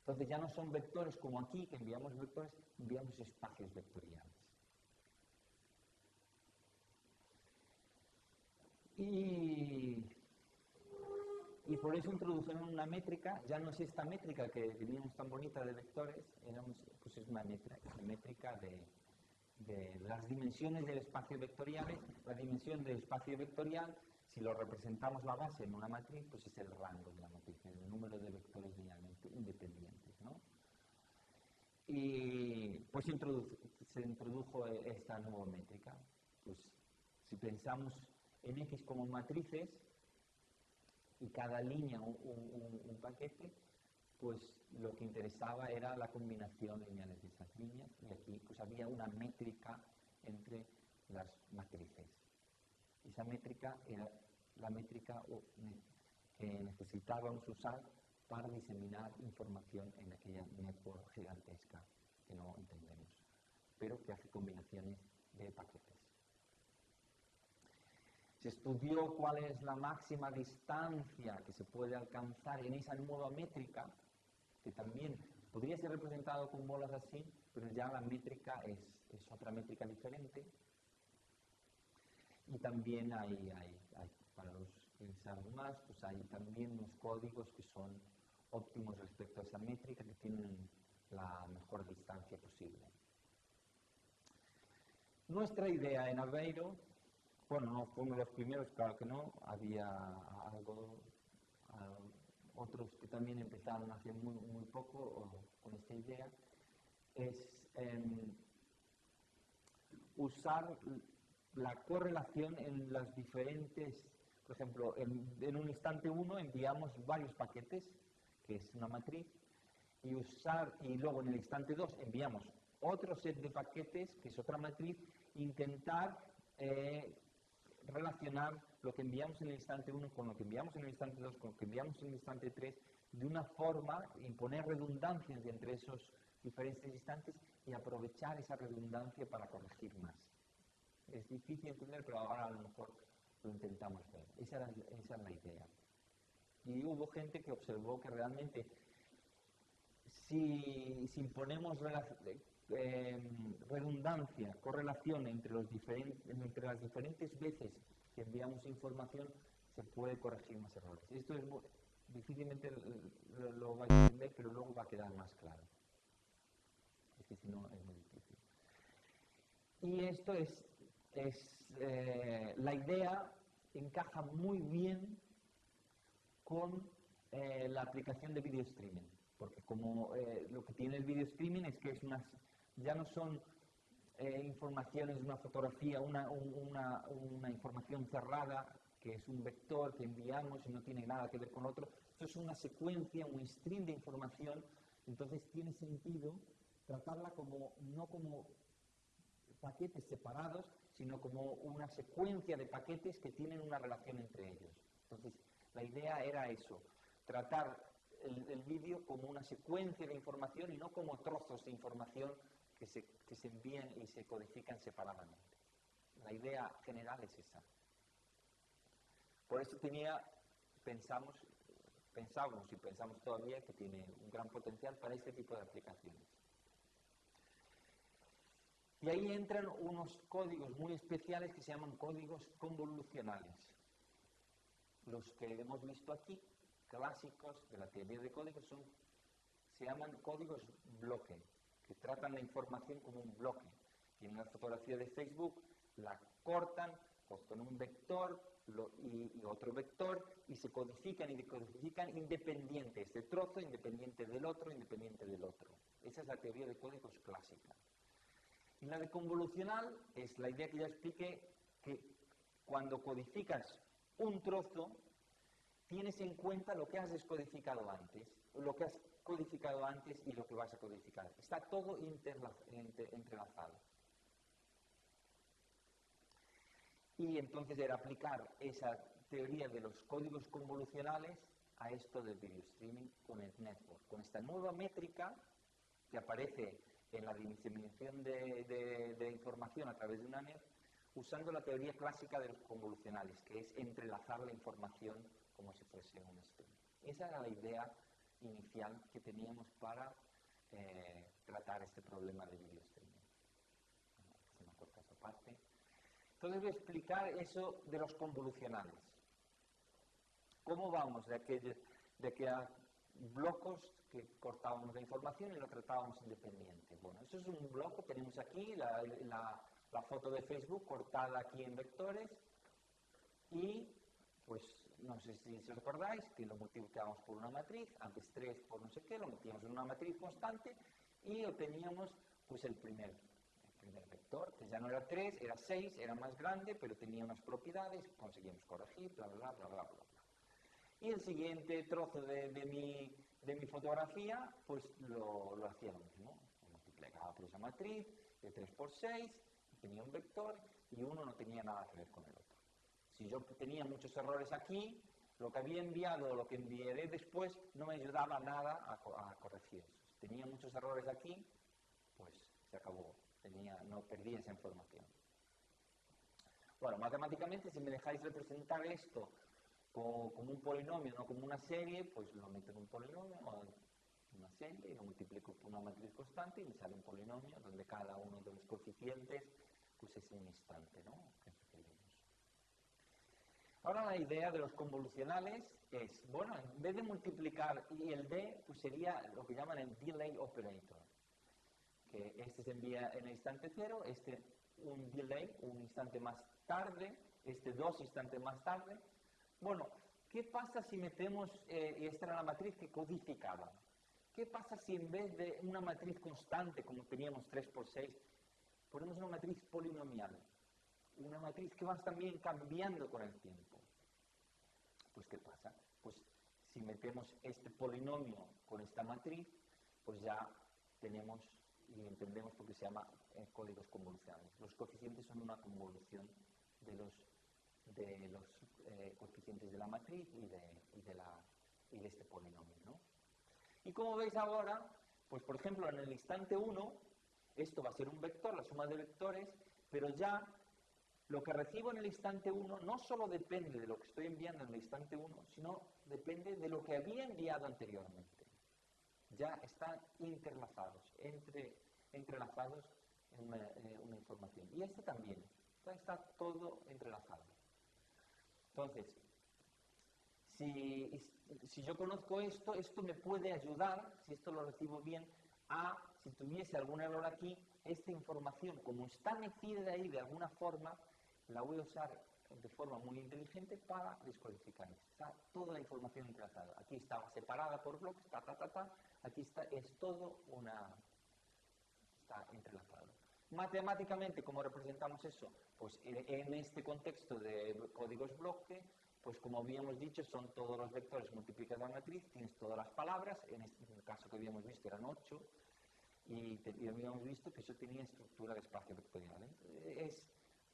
Entonces ya no son vectores como aquí, que enviamos vectores, enviamos espacios vectoriales. Y, y, por eso introdujeron una métrica, ya no es esta métrica que teníamos tan bonita de vectores, éramos, pues es una métrica, métrica de, de, las dimensiones del espacio vectorial. La dimensión del espacio vectorial, si lo representamos la base en una matriz, pues es el rango de la matriz, el número de vectores linealmente independientes. ¿no? Y pues se introdujo esta nueva métrica. Pues si pensamos en X como matrices y cada línea un, paquete, pues lo que interesaba era la combinación lineal de esas líneas y aquí pues había una métrica entre las matrices. Esa métrica era la métrica que necesitábamos usar para diseminar información en aquella network gigantesca que no entendemos, pero que hace combinaciones de paquetes. Se estudió cuál es la máxima distancia que se puede alcanzar en esa nueva métrica, que también podría ser representado con bolas así, pero ya la métrica es, otra métrica diferente. Y también hay, para los que saben más, pues hay también unos códigos que son óptimos respecto a esa métrica, que tienen la mejor distancia posible. Nuestra idea en Aveiro bueno, no fuimos los primeros, claro que no, había, algo, otros que también empezaron hace muy, poco con esta idea, es em, usar la correlación en las diferentes, por ejemplo, en, un instante uno enviamos varios paquetes, que es una matriz, y usar, y luego en el instante 2 enviamos otro set de paquetes, que es otra matriz, intentar eh, relacionar lo que enviamos en el instante 1 con lo que enviamos en el instante 2, con lo que enviamos en el instante 3, de una forma, imponer redundancias entre esos diferentes instantes y aprovechar esa redundancia para corregir más. Es difícil entender, pero ahora a lo mejor lo intentamos ver. Esa esa la idea. Y hubo gente que observó que realmente si, imponemos eh, redundancia, correlación entre, los entre las diferentes veces que enviamos información, se puede corregir más errores. Esto es difícilmente lo, lo a entender, pero luego va a quedar más claro. Es que si no es muy difícil. Y esto es es, eh, la idea encaja muy bien con eh, la aplicación de video streaming, porque como eh, lo que tiene el video streaming es que es unas, ya no son informaciones de una fotografía, una, una, una, información cerrada, que es un vector que enviamos y no tiene nada que ver con otro, esto es una secuencia, un stream de información, entonces tiene sentido tratarla como, no como paquetes separados, sino como una secuencia de paquetes que tienen una relación entre ellos. Entonces, la idea era eso, tratar el, vídeo como una secuencia de información y no como trozos de información que se, que se envían y se codifican separadamente. La idea general es esa. Por eso tenía, pensamos, pensamos y pensamos todavía que tiene un gran potencial para este tipo de aplicaciones. Y ahí entran unos códigos muy especiales que se llaman códigos convolucionales. Los que hemos visto aquí, clásicos de la teoría de códigos, son, se llaman códigos bloque, que tratan la información como un bloque. Tienen una fotografía de Facebook, la cortan, con un vector y, y, otro vector y se codifican y decodifican independiente, este trozo independiente del otro, independiente del otro. Esa es la teoría de códigos clásica. Y la de convolucional es la idea que ya expliqué, que cuando codificas un trozo, tienes en cuenta lo que has descodificado antes, lo que has codificado antes y lo que vas a codificar. Está todo entrelazado. Y entonces era aplicar esa teoría de los códigos convolucionales a esto del video streaming con el network, con esta nueva métrica que aparece en la diseminación de, información a través de una net usando la teoría clásica de los convolucionales, que es entrelazar la información como si fuese un stream. Esa era la idea inicial que teníamos para eh, tratar este problema de video streaming. Me corta esa. Entonces voy a explicar eso de los convolucionales. ¿Cómo vamos de que, de que a blocos que cortábamos la información y lo tratábamos independiente. Bueno, eso es un bloque, tenemos aquí la, foto de Facebook cortada aquí en vectores y pues no sé si os acordáis que lo multiplicábamos por una matriz, antes 3 por no sé qué, lo metíamos en una matriz constante y obteníamos pues el primer, primer vector, que ya no era 3, era 6, era más grande, pero tenía unas propiedades, conseguimos corregir, bla, bla, bla, bla, bla. Y el siguiente trozo de, mi, de mi, fotografía, pues lo, lo hacía lo mismo. Multiplicaba por esa matriz de 3 por 6, tenía un vector y uno no tenía nada que ver con el otro. Si yo tenía muchos errores aquí, lo que había enviado o lo que enviaré después no me ayudaba nada a, corregir eso. Si tenía muchos errores aquí, pues se acabó. Tenía, no perdí esa información. Bueno, matemáticamente, si me dejáis representar esto como, un polinomio, no como una serie, pues lo meto en un polinomio una serie y lo multiplico por una matriz constante y me sale un polinomio donde cada uno de los coeficientes pues es un instante, ¿no? Ahora la idea de los convolucionales es, bueno, en vez de multiplicar y el d, pues sería lo que llaman el delay operator, que este se envía en el instante cero, este un delay, un instante más tarde, este dos instantes más tarde, bueno, ¿Qué pasa si metemos, eh, y esta era la matriz que codificaba, ¿qué pasa si en vez de una matriz constante, como teníamos 3 por 6, ponemos una matriz polinomial? Una matriz que va también cambiando con el tiempo. Pues ¿qué pasa? Pues si metemos este polinomio con esta matriz, pues ya tenemos y entendemos por qué se llama eh, códigos convolucionales. Los coeficientes son una convolución de los, de los eh, coeficientes de la matriz y de, y de, la, y de este polinomio. ¿no? Y como veis ahora, pues por ejemplo en el instante 1, esto va a ser un vector, la suma de vectores, pero ya lo que recibo en el instante 1 no solo depende de lo que estoy enviando en el instante 1, sino depende de lo que había enviado anteriormente. Ya están interlazados, entre, entrelazados en una, eh, una información. Y este también, está todo entrelazado. Entonces, si, yo conozco esto, esto me puede ayudar, si esto lo recibo bien, a, si tuviese algún error aquí, esta información, como está metida ahí de alguna forma, la voy a usar de forma muy inteligente para descodificar. Está toda la información entrelazada. Aquí estaba separada por bloques, ta, ta, ta, ta. Aquí está, es todo una... está entrelazado. Matemáticamente, ¿cómo representamos eso? Pues en este contexto de códigos bloque, pues como habíamos dicho, son todos los vectores multiplicados a la matriz, tienes todas las palabras, en, este, caso que habíamos visto eran 8, y, te, y, habíamos visto que eso tenía estructura de espacio vectorial. ¿eh? Es,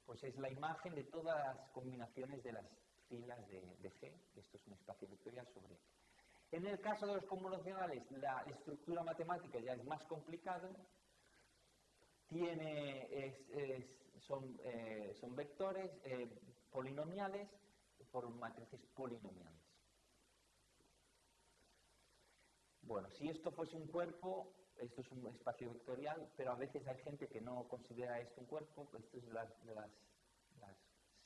pues es la imagen de todas las combinaciones de las filas de, de G, esto es un espacio vectorial sobre En el caso de los convolucionales, la estructura matemática ya es más complicado, tiene, es, son, eh, son, vectores eh, polinomiales por matrices polinomiales. Bueno, si esto fuese un cuerpo, esto es un espacio vectorial, pero a veces hay gente que no considera esto un cuerpo, esto es las, las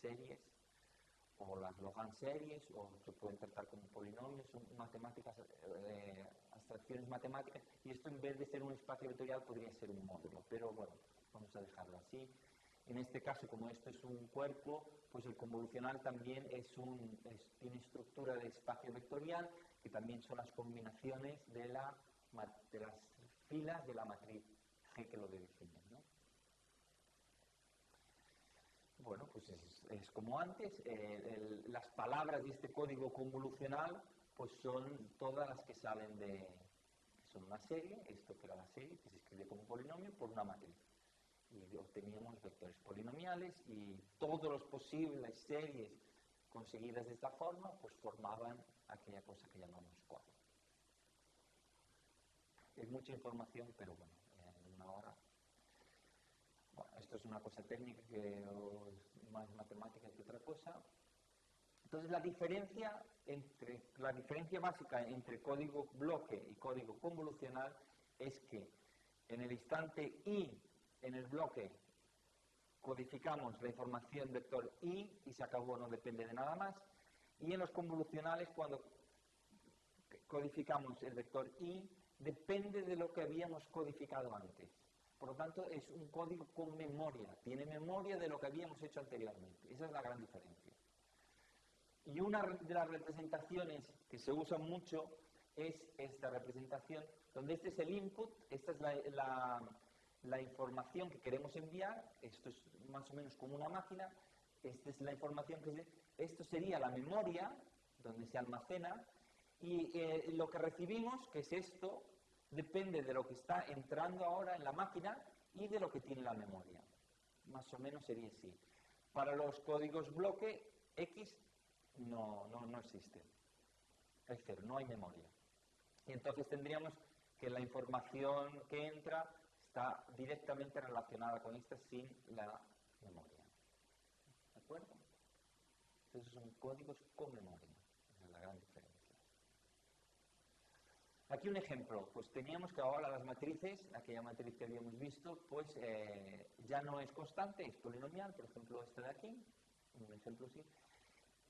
series o las Logan series, o se pueden tratar como polinomios, son matemáticas, eh, abstracciones matemáticas, y esto en vez de ser un espacio vectorial podría ser un módulo, pero bueno, vamos a dejarlo así. En este caso, como esto es un cuerpo, pues el convolucional también es un, es, tiene estructura de espacio vectorial, que también son las combinaciones de, la, de las filas de la matriz G que lo definen. ¿no? Bueno, pues es, como antes, eh, las palabras de este código convolucional pues son todas las que salen de, son una serie, esto que era la serie, que se escribe como polinomio, por una matriz. Y obteníamos vectores polinomiales y todas las posibles series conseguidas de esta forma, pues formaban aquella cosa que llamamos cuadro. Es mucha información, pero bueno, en una hora. Bueno, esto es una cosa técnica que es más matemática que otra cosa. Entonces la diferencia, entre, la diferencia básica entre código bloque y código convolucional es que en el instante i, en el bloque, codificamos la información vector i y se acabó, no depende de nada más. Y en los convolucionales, cuando codificamos el vector i, depende de lo que habíamos codificado antes. Por lo tanto, es un código con memoria, tiene memoria de lo que habíamos hecho anteriormente. Esa es la gran diferencia. Y una de las representaciones que se usa mucho es esta representación, donde este es el input, esta es la, la, información que queremos enviar, esto es más o menos como una máquina, esta es la información que se, esto sería la memoria, donde se almacena, y eh, lo que recibimos, que es esto, depende de lo que está entrando ahora en la máquina y de lo que tiene la memoria. Más o menos sería así. Para los códigos bloque, X no, no, no existe. Es cero, no hay memoria. Y entonces tendríamos que la información que entra está directamente relacionada con esta sin la memoria. ¿De acuerdo? Entonces son códigos con memoria. Esa es la gran. Aquí un ejemplo, pues teníamos que ahora las matrices, aquella matriz que habíamos visto, pues eh, ya no es constante, es polinomial, por ejemplo esta de aquí, un ejemplo así,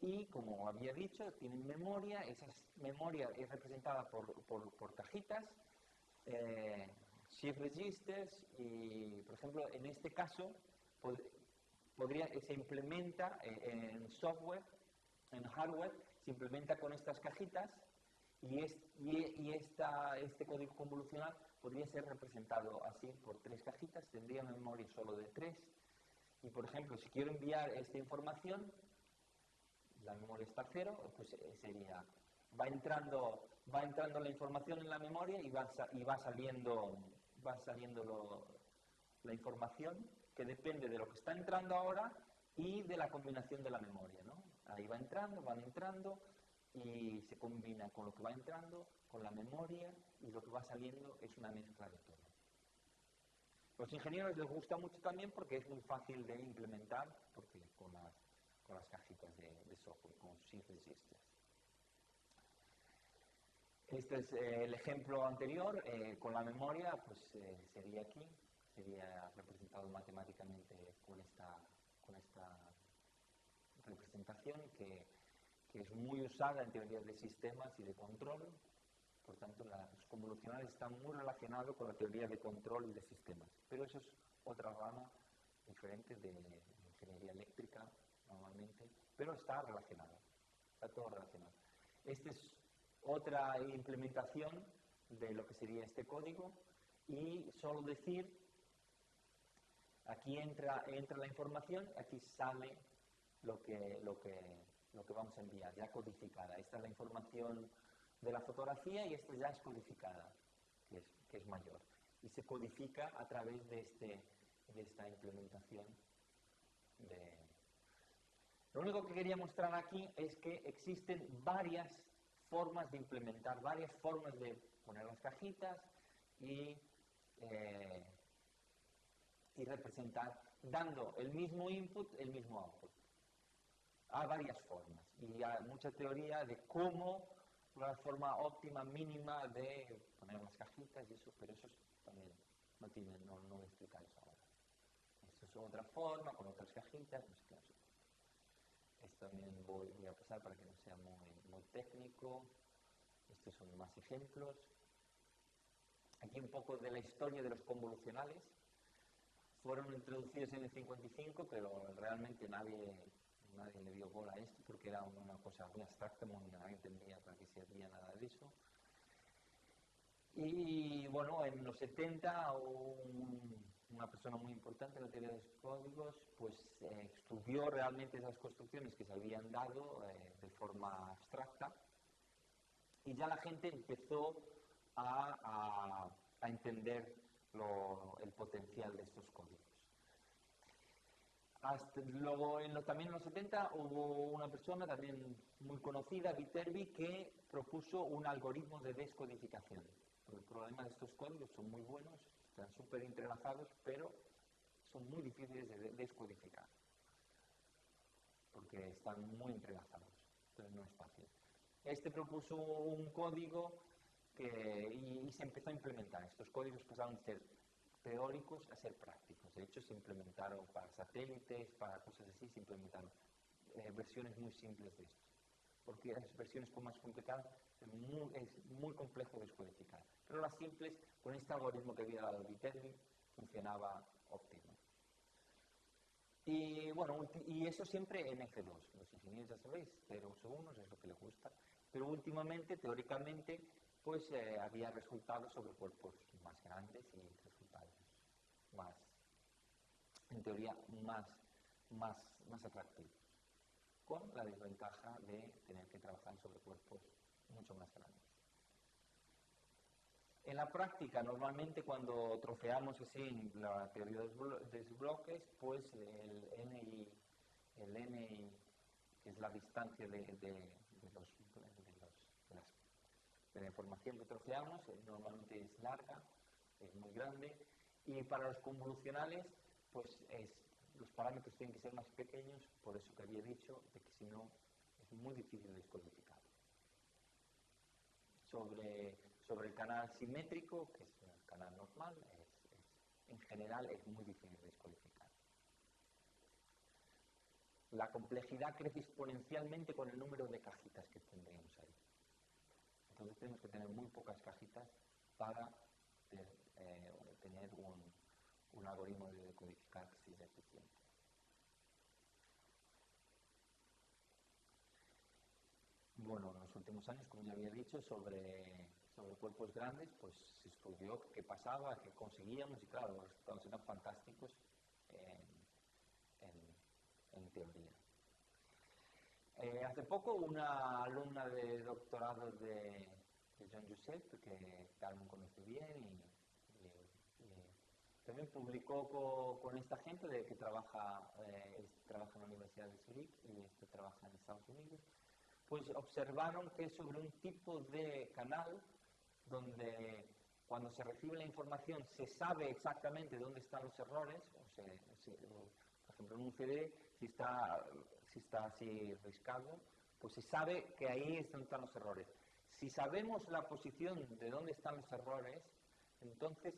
y como había dicho, tienen memoria, esa memoria es representada por, por, cajitas, eh, shift registers y, por ejemplo, en este caso pod podría, se implementa eh, en software, en hardware, se implementa con estas cajitas y, este código convolucional podría ser representado así por tres cajitas, tendría memoria solo de tres. Y por ejemplo, si quiero enviar esta información, la memoria está cero, pues eh, sería, va entrando, va entrando la información en la memoria y va, y va saliendo, va saliendo la información que depende de lo que está entrando ahora y de la combinación de la memoria. ¿no? Ahí va entrando, van entrando y se combina con lo que va entrando, con la memoria y lo que va saliendo es una mezcla de todo. Los ingenieros les gusta mucho también porque es muy fácil de implementar porque con las, con las cajitas de, software, con SIF Registers. Este es eh, el ejemplo anterior, eh, con la memoria, pues eh, sería aquí, sería representado matemáticamente con esta, con esta representación que, es muy usada en teorías de sistemas y de control. Por tanto, los convolucionales están muy relacionados con la teoría de control y de sistemas. Pero eso es otra rama diferente de ingeniería eléctrica, normalmente, pero está relacionado. Está todo relacionado. Esta es otra implementación de lo que sería este código y solo decir, aquí entra, entra la información, aquí sale lo que, lo que lo que vamos a enviar, ya codificada. Esta es la información de la fotografía y esta ya es codificada, que es, que es mayor. Y se codifica a través de, este, de esta implementación. Lo único que quería mostrar aquí es que existen varias formas de implementar, varias formas de poner las cajitas y, eh, y representar, dando el mismo input, el mismo output. Hay varias formas y hay mucha teoría de cómo la forma óptima, mínima de poner las cajitas y eso, pero eso también no tiene, no, no voy a explicar eso ahora. Esto es otra forma, con otras cajitas, no sé Esto también voy, a pasar para que no sea muy técnico. Estos son más ejemplos. Aquí un poco de la historia de los convolucionales. Fueron introducidos en el 55, pero realmente nadie nadie le dio bola a esto porque era una cosa muy abstracta, nadie entendía para qué servía nada de eso. Y bueno, en los 70 una persona muy importante en la teoría de los códigos pues eh, estudió realmente esas construcciones que se habían dado eh, de forma abstracta y ya la gente empezó a, a, entender el potencial de estos códigos luego, en también en los 70, hubo una persona también muy conocida, Viterbi, que propuso un algoritmo de descodificación. El problema de estos códigos son muy buenos, están súper entrelazados, pero son muy difíciles de descodificar, porque están muy entrelazados, entonces no es fácil. Este propuso un código que, y, y se empezó a implementar. Estos códigos pasaron a ser teóricos a ser prácticos. De hecho, se implementaron para satélites, para cosas así, se implementaron eh, versiones muy simples de esto. Porque las versiones más complicadas es muy, es muy complejo descodificar. Pero las simples, con este algoritmo que había dado Viterbi, funcionaba óptimo. Y bueno, y eso siempre en F2. Los ingenieros ya sabéis, 0 1 es lo que les gusta. Pero últimamente, teóricamente, pues eh, había resultados sobre cuerpos más grandes y más, en teoría, más, más, más atractivos, con la desventaja de tener que trabajar sobre cuerpos mucho más grandes. En la práctica, normalmente cuando trofeamos así en la teoría de los bloques, pues el NI, el NI, que es la distancia de, de, los, de la información que trofeamos, eh, normalmente es larga, es muy grande, y para los convolucionales, pues los parámetros tienen que ser más pequeños, por eso que había dicho, de que si no es muy difícil descodificar. Sobre, sobre el canal simétrico, que es el canal normal, en general es muy difícil descodificar. La complejidad crece exponencialmente con el número de cajitas que tendríamos ahí. Entonces tenemos que tener muy pocas cajitas para eh, tener un, un, algoritmo de codificar que sea eficiente. bueno, en los últimos años, como ya había dicho, sobre, sobre cuerpos grandes, pues se estudió qué pasaba, qué conseguíamos y claro, los resultados eran fantásticos en, en, teoría. Eh, hace poco una alumna de doctorado de, de John Josep, que Carmen conoce bien y también publicó con, esta gente de que trabaja, eh, trabaja en la Universidad de Zurich y este trabaja en Estados Unidos, pues observaron que sobre un tipo de canal donde cuando se recibe la información se sabe exactamente dónde están los errores, o sea, por ejemplo en un CD, si está, si está así riscado, pues se sabe que ahí están los errores. Si sabemos la posición de dónde están los errores, entonces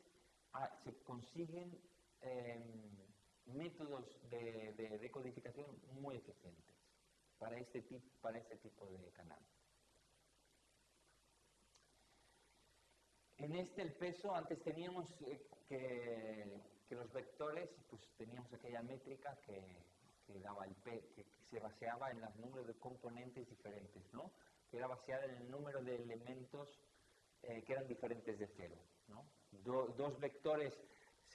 Ah, se consiguen em, métodos de, decodificación muy eficientes para este, para este tipo de canal. En este el peso, antes teníamos eh, que, los vectores, pues teníamos aquella métrica que, daba el que, se baseaba en los números de componentes diferentes, ¿no? que era baseada en el número de elementos eh, que eran diferentes de cero. Dos vectores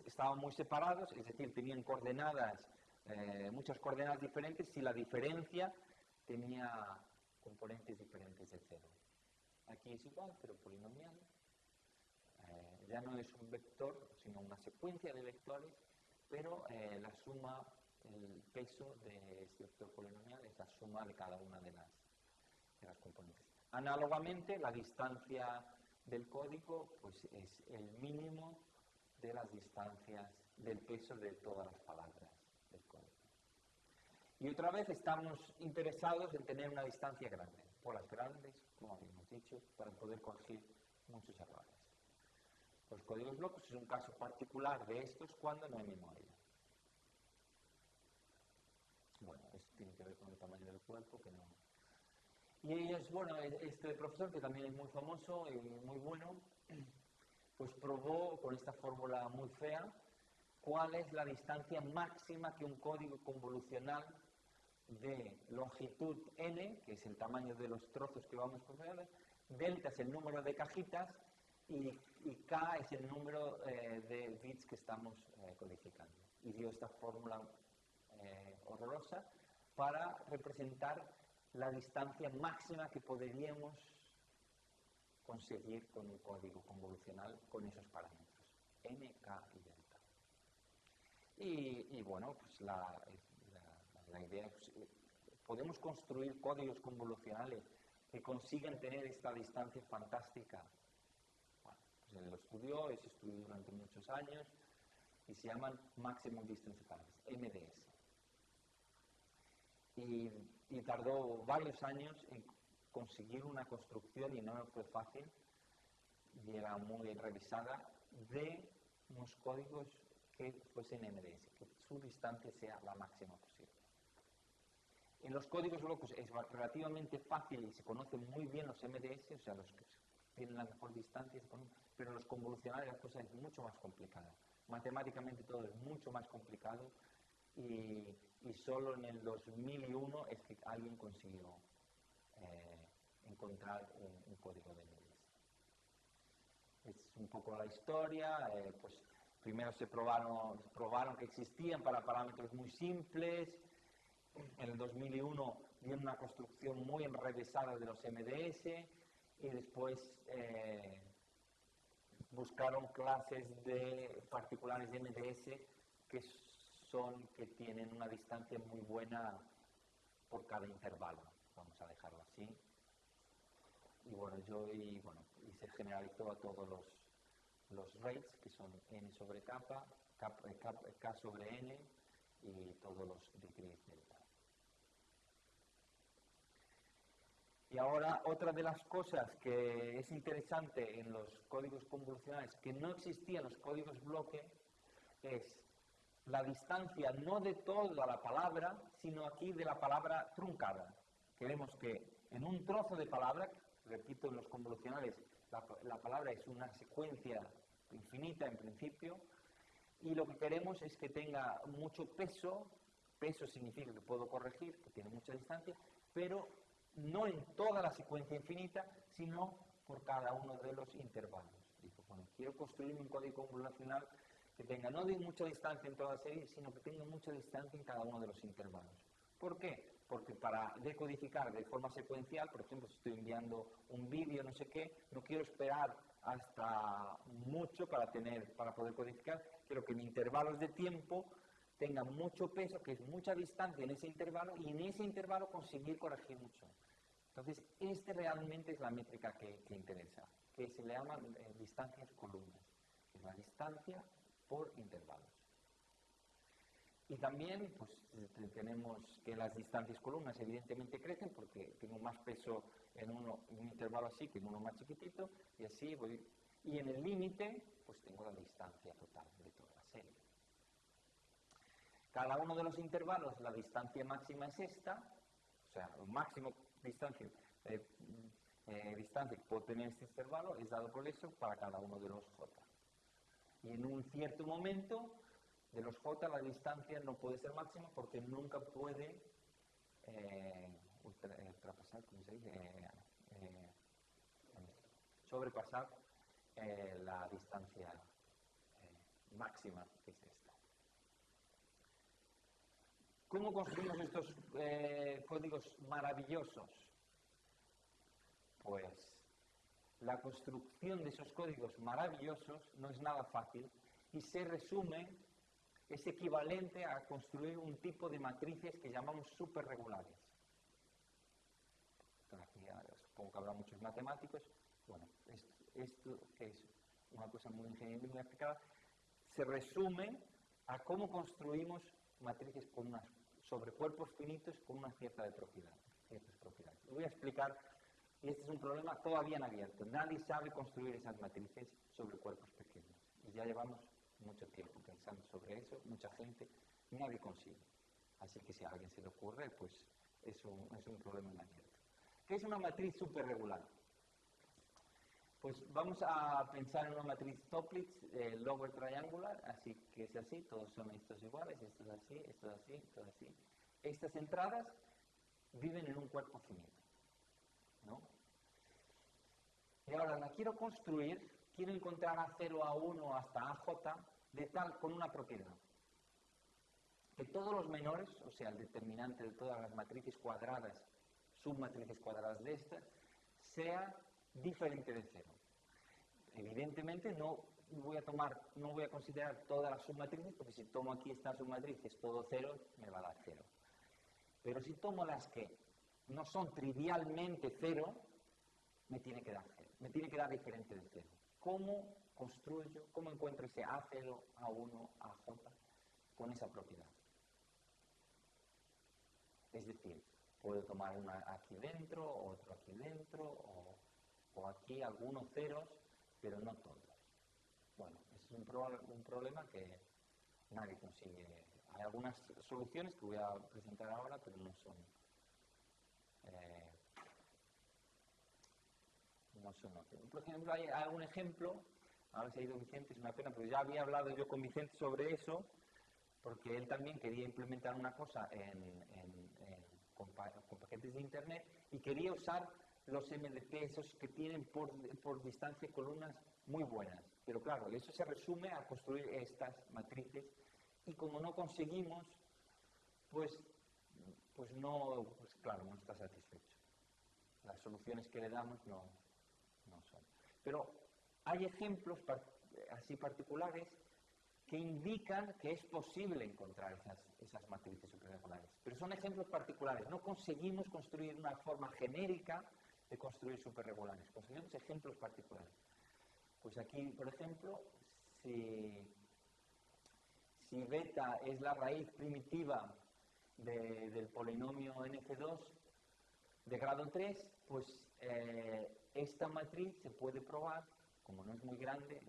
estaban muy separados, es decir, tenían coordenadas, eh, muchas coordenadas diferentes, si la diferencia tenía componentes diferentes de cero. Aquí es igual, pero polinomial. Eh, ya no es un vector, sino una secuencia de vectores, pero eh, la suma, el peso de este vector polinomial es la suma de cada una de las componentes. Análogamente, la distancia del código pues es el mínimo de las distancias del peso de todas las palabras del código. Y otra vez estamos interesados en tener una distancia grande, por las grandes, como habíamos dicho, para poder corregir muchos errores. Los códigos blocos es un caso particular de estos cuando no hay memoria. Bueno, esto tiene que ver con el tamaño del cuerpo, que no, y ellos, bueno, este profesor, que también es muy famoso y muy bueno, pues probó con esta fórmula muy fea cuál es la distancia máxima que un código convolucional de longitud n, que es el tamaño de los trozos que vamos a delta es el número de cajitas y, k es el número eh, de bits que estamos eh, codificando. Y dio esta fórmula eh, horrorosa para representar la distancia máxima que podríamos conseguir con un código convolucional con esos parámetros, n, k y delta. Y, bueno, pues la, idea es, pues, podemos construir códigos convolucionales que consigan tener esta distancia fantástica. Bueno, pues él lo estudió, se estudió durante muchos años y se llaman Maximum Distance Paths, MDS. Y y tardó varios años en conseguir una construcción, y no fue fácil, y era muy revisada, de unos códigos que fuesen MDS, que su distancia sea la máxima posible. En los códigos locos es relativamente fácil y se conocen muy bien los MDS, o sea, los que tienen la mejor distancia, pero en los convolucionales la cosa es mucho más complicada. Matemáticamente todo es mucho más complicado y, solo en el 2001 es que alguien consiguió eh, encontrar un, código de MDS. Es un poco la historia, eh, pues primero se probaron, probaron que existían para parámetros muy simples, en el 2001 dieron una construcción muy enrevesada de los MDS y después eh, buscaron clases de particulares de MDS que que tienen una distancia muy buena por cada intervalo, vamos a dejarlo así. Y bueno, yo bueno, y se generalizó a todos los, los rates, que son n sobre k, k, sobre n y todos los degrees delta. Y ahora otra de las cosas que es interesante en los códigos convolucionales que no existían los códigos bloque es la distancia no de toda la palabra, sino aquí de la palabra truncada. Queremos que en un trozo de palabra, repito, en los convolucionales, la, palabra es una secuencia infinita en principio, y lo que queremos es que tenga mucho peso, peso significa que puedo corregir, que tiene mucha distancia, pero no en toda la secuencia infinita, sino por cada uno de los intervalos. Dijo, quiero construir un código poblacional que tenga no de mucha distancia en toda la serie, sino que tenga mucha distancia en cada uno de los intervalos. ¿Por qué? Porque para decodificar de forma secuencial, por ejemplo, si estoy enviando un vídeo, no sé qué, no quiero esperar hasta mucho para, tener, para poder codificar, quiero que en intervalos de tiempo tenga mucho peso, que es mucha distancia en ese intervalo, y en ese intervalo conseguir corregir mucho. Entonces, este realmente es la métrica que, interesa, que se le llama eh, distancias columnas, es la distancia por intervalos. Y también pues, eh, tenemos que las distancias columnas evidentemente crecen porque tengo más peso en, uno, un intervalo así que en uno más chiquitito y así voy. Y en el límite pues tengo la distancia total de toda la serie. Cada uno de los intervalos, la distancia máxima es esta, o sea, el máximo distancia, eh, eh, distancia que puedo tener este intervalo es dado por eso para cada uno de los j. Y en un cierto momento de los j la distancia no puede ser máxima porque nunca puede eh, ultrapasar, ¿cómo se dice? Eh, eh, sobrepasar la distancia máxima que es esta. ¿Cómo construimos estos códigos maravillosos? Pues la construcción de esos códigos maravillosos no es nada fácil y se resume es equivalente a construir un tipo de matrices que llamamos superregulares. Supongo que habrá muchos matemáticos. Bueno, esto, es una cosa muy ingenieril, muy aplicada, se resume a cómo construimos matrices con unas, sobre cuerpos finitos con una cierta de propiedades, ciertas propiedades. Voy a explicar, y este es un problema todavía en abierto. Nadie sabe construir esas matrices sobre cuerpos pequeños. Y ya llevamos mucho tiempo pensando sobre eso, mucha gente, nadie consigue. Así que si a alguien se le ocurre, pues es un, es un problema en abierto. ¿Qué es una matriz superregular? Pues vamos a pensar en una matriz Topliss eh, lower triangular, así que es así, todos son estos iguales, esto es así, esto es así, esto es así. Estas entradas viven en un cuerpo finito. ¿no? Y ahora la quiero construir quiero encontrar a 0, a 1 hasta a j de tal con una propiedad. Que todos los menores, o sea, el determinante de todas las matrices cuadradas, submatrices cuadradas de estas, sea diferente de 0. Evidentemente no voy a tomar, no voy a considerar todas las submatrices, porque si tomo aquí esta submatriz, es todo 0, me va a dar 0. Pero si tomo las que no son trivialmente 0, me tiene que dar 0, me tiene que dar diferente de 0 cómo construyo, cómo encuentro ese A0, A1, AJ con esa propiedad. Es decir, puedo tomar una aquí dentro, otro aquí dentro, o, aquí algunos ceros, pero no todos. Bueno, ese es un, un problema que nadie consigue. Hay algunas soluciones que voy a presentar ahora, pero no son eh, por ejemplo, hay algún ejemplo, ahora se ha ido Vicente, es una pena, pero ya había hablado yo con Vicente sobre eso, porque él también quería implementar una cosa con, paquetes de Internet y quería usar los MDP, esos que tienen por, por distancia columnas muy buenas. Pero claro, eso se resume a construir estas matrices y como no conseguimos, pues, pues no, pues claro, no está satisfecho. Las soluciones que le damos no, pero hay ejemplos así particulares que indican que es posible encontrar esas, esas matrices superregulares. Pero son ejemplos particulares. No conseguimos construir una forma genérica de construir superregulares. Conseguimos ejemplos particulares. Pues aquí, por ejemplo, si, si beta es la raíz primitiva del polinomio nf2 de grado 3, pues eh, esta matriz se puede probar, como no es muy grande,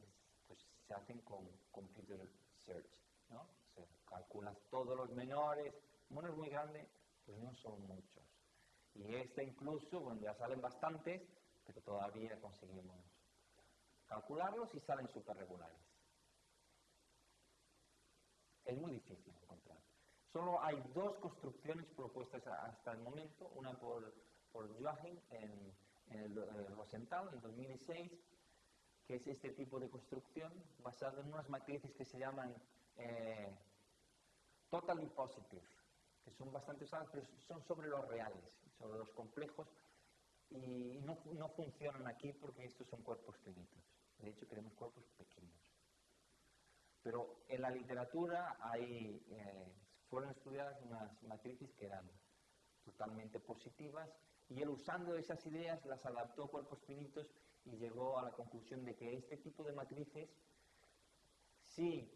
pues se hacen con computer search, ¿no? Se calculas todos los menores, como no es muy grande, pues no son muchos. Y esta incluso, bueno, ya salen bastantes, pero todavía conseguimos calcularlos y salen súper regulares. Es muy difícil encontrar. Solo hay dos construcciones propuestas hasta el momento, una por por Joachim en, en el, el Rosenthal en 2006, que es este tipo de construcción basado en unas matrices que se llaman eh, totally positive, que son bastante usadas, pero son sobre los reales, sobre los complejos, y no, no funcionan aquí porque estos son cuerpos finitos. De hecho, queremos cuerpos pequeños. Pero en la literatura hay, eh, fueron estudiadas unas matrices que eran totalmente positivas y él usando esas ideas las adaptó a cuerpos finitos y llegó a la conclusión de que este tipo de matrices, si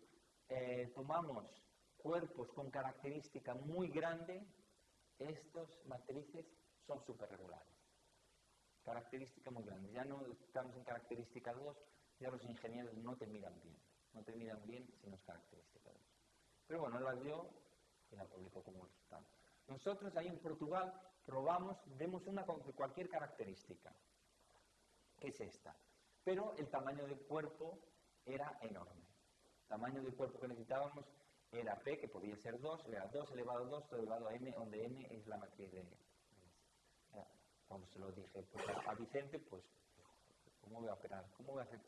eh, tomamos cuerpos con característica muy grande, estos matrices son superregulares. Característica muy grande. Ya no estamos en característica 2, ya los ingenieros no te miran bien. No te miran bien si no es característica 2. Pero bueno, él las dio y la publicó como resultado. Nosotros ahí en Portugal probamos, vemos una cualquier característica, que es esta. Pero el tamaño del cuerpo era enorme. El tamaño del cuerpo que necesitábamos era P, que podía ser 2, era 2 elevado a 2, todo elevado a M, donde M es la matriz de... Cuando se lo dije pues, a Vicente, pues, ¿cómo voy a operar? ¿Cómo voy a hacer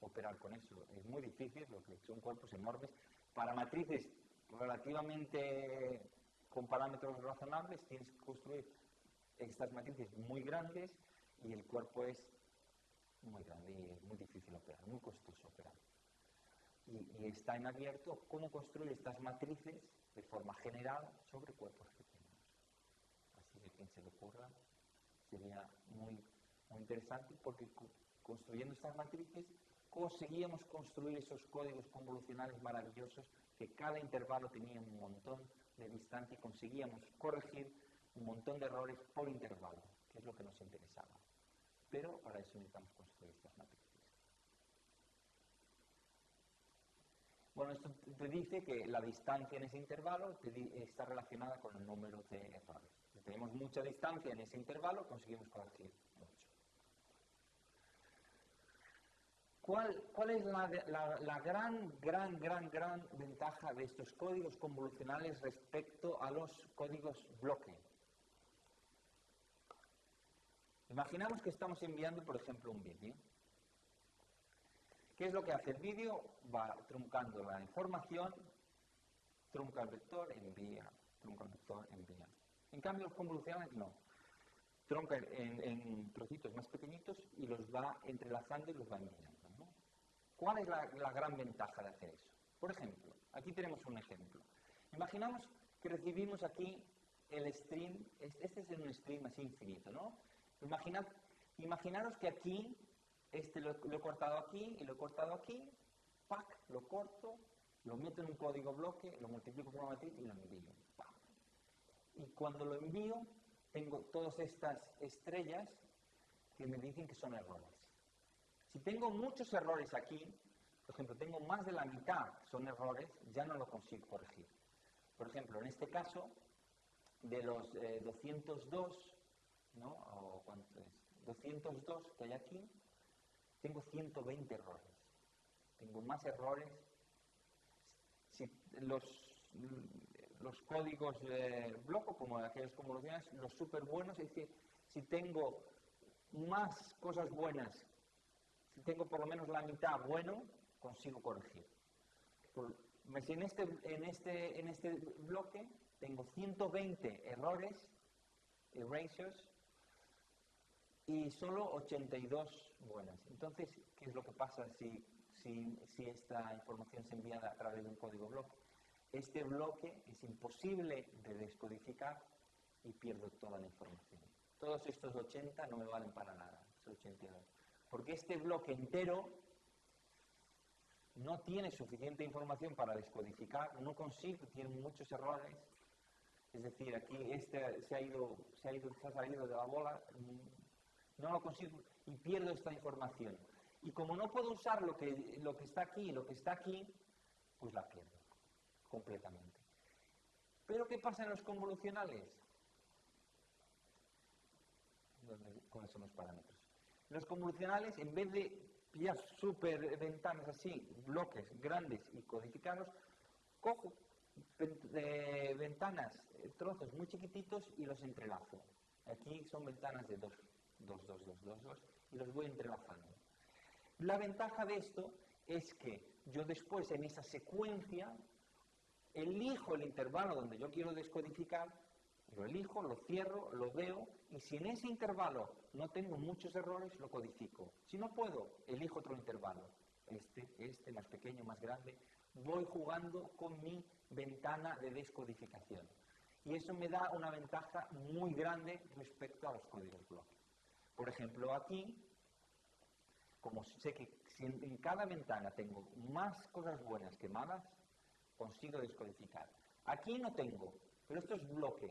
operar con eso? Es muy difícil, lo que son cuerpos enormes. Para matrices relativamente con parámetros razonables, tienes que construir estas matrices muy grandes y el cuerpo es muy grande y es muy difícil operar, muy costoso operar. Y, está en abierto cómo construir estas matrices de forma general sobre cuerpos pequeños. Así que quien se le ocurra sería muy, muy interesante porque construyendo estas matrices conseguíamos construir esos códigos convolucionales maravillosos que cada intervalo tenía un montón de distancia y conseguíamos corregir un montón de errores por intervalo, que es lo que nos interesaba. Pero para eso necesitamos construir estas matrices. Bueno, esto te dice que la distancia en ese intervalo está relacionada con el número de errores. Si tenemos mucha distancia en ese intervalo, conseguimos corregir mucho. ¿Cuál, es la, gran, gran, gran, gran ventaja de estos códigos convolucionales respecto a los códigos bloque? Imaginamos que estamos enviando, por ejemplo, un vídeo. ¿Qué es lo que hace el vídeo? Va truncando la información, trunca el vector, envía, trunca el vector, envía. En cambio, los convolucionales no. Trunca en trocitos más pequeñitos y los va entrelazando y los va enviando. ¿Cuál es la, gran ventaja de hacer eso? Por ejemplo, aquí tenemos un ejemplo. Imaginamos que recibimos aquí el stream, este es un stream así infinito, ¿no? Imaginaros que aquí, este lo, he cortado aquí y lo he cortado aquí, ¡pac! lo corto, lo meto en un código bloque, lo multiplico por una matriz y lo envío. Y cuando lo envío, tengo todas estas estrellas que me dicen que son errores. Si tengo muchos errores aquí, por ejemplo, tengo más de la mitad son errores, ya no lo consigo corregir. Por ejemplo, en este caso, de los eh, 202 ¿no? O cuánto es, 202 que hay aquí, tengo 120 errores. Tengo más errores. Si los, los códigos de bloco, como aquellas convoluciones, los súper buenos, es decir, si tengo más cosas buenas, si tengo por lo menos la mitad bueno, consigo corregir. En este, en, este, en este bloque tengo 120 errores, erasures, y solo 82 buenas. Entonces, ¿qué es lo que pasa si, si, si esta información se envía a través de un código bloque? Este bloque es imposible de descodificar y pierdo toda la información. Todos estos 80 no me valen para nada, 82. Porque este bloque entero no tiene suficiente información para descodificar, no consigue, tiene muchos errores. Es decir, aquí este se ha ido, se ha ido, se ha salido de la bola, no lo consigo y pierdo esta información. Y como no puedo usar lo que, lo que está aquí y lo que está aquí, pues la pierdo completamente. Pero ¿qué pasa en los convolucionales? ¿Cuáles son los parámetros? Los convolucionales, en vez de pillar super ventanas así, bloques grandes y codificarlos, cojo ventanas, trozos muy chiquititos y los entrelazo. Aquí son ventanas de 2, 2, 2, 2, 2, 2 y los voy entrelazando. La ventaja de esto es que yo después en esa secuencia elijo el intervalo donde yo quiero descodificar, lo elijo, lo cierro, lo veo y si en ese intervalo no tengo muchos errores, lo codifico. Si no puedo, elijo otro intervalo. Este, este, más pequeño, más grande. Voy jugando con mi ventana de descodificación. Y eso me da una ventaja muy grande respecto a los códigos bloques. Por ejemplo, aquí, como sé que en cada ventana tengo más cosas buenas que malas, consigo descodificar. Aquí no tengo, pero esto es bloque.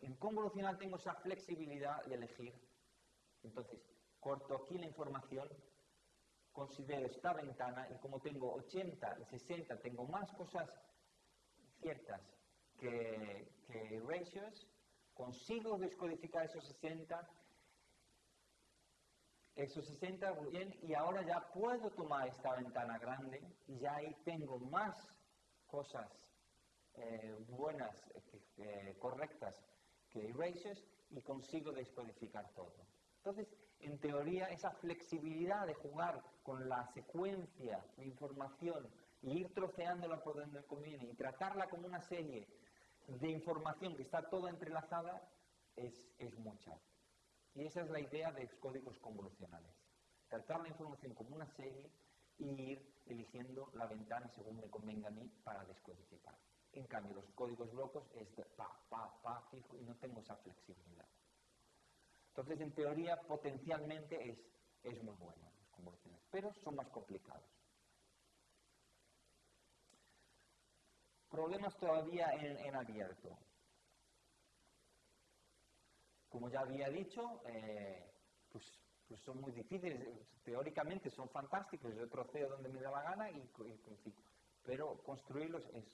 En convolucional tengo esa flexibilidad de elegir. Entonces, corto aquí la información, considero esta ventana y como tengo 80 y 60, tengo más cosas ciertas que, ratios, consigo descodificar esos 60 esos 60 bien y ahora ya puedo tomar esta ventana grande y ya ahí tengo más cosas eh, buenas, eh, correctas que erasers y consigo descodificar todo. Entonces, en teoría, esa flexibilidad de jugar con la secuencia de información y ir troceándola por donde conviene y tratarla como una serie de información que está toda entrelazada es, es mucha. Y esa es la idea de los códigos convolucionales. Tratar la información como una serie y ir eligiendo la ventana según me convenga a mí para descodificar. En cambio, los códigos blocos es de pa, pa, pa, fijo y no tengo esa flexibilidad. Entonces, en teoría, potencialmente es, es muy bueno los convolucionales, pero son más complicados. Problemas todavía en, en abierto. Como ya había dicho, eh, pues pues son muy difíciles, teóricamente son fantásticos, yo troceo donde me da la gana y, y pero construirlos es,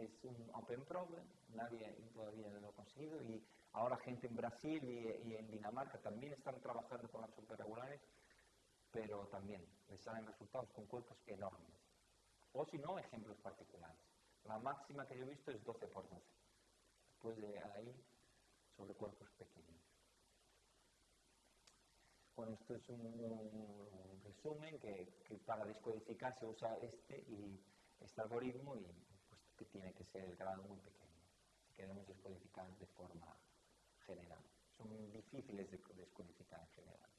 es un open problem, nadie todavía lo ha conseguido y ahora gente en Brasil y, en Dinamarca también están trabajando con las superregulares, pero también les salen resultados con cuerpos enormes. O si no, ejemplos particulares. La máxima que yo he visto es 12 por 12. Después de ahí, sobre cuerpos pequeños. Bueno, esto es un, resumen que, para descodificar se usa este y este algoritmo y que tiene que ser el grado muy pequeño si queremos descodificar de forma general. Son difíciles de descodificar en general.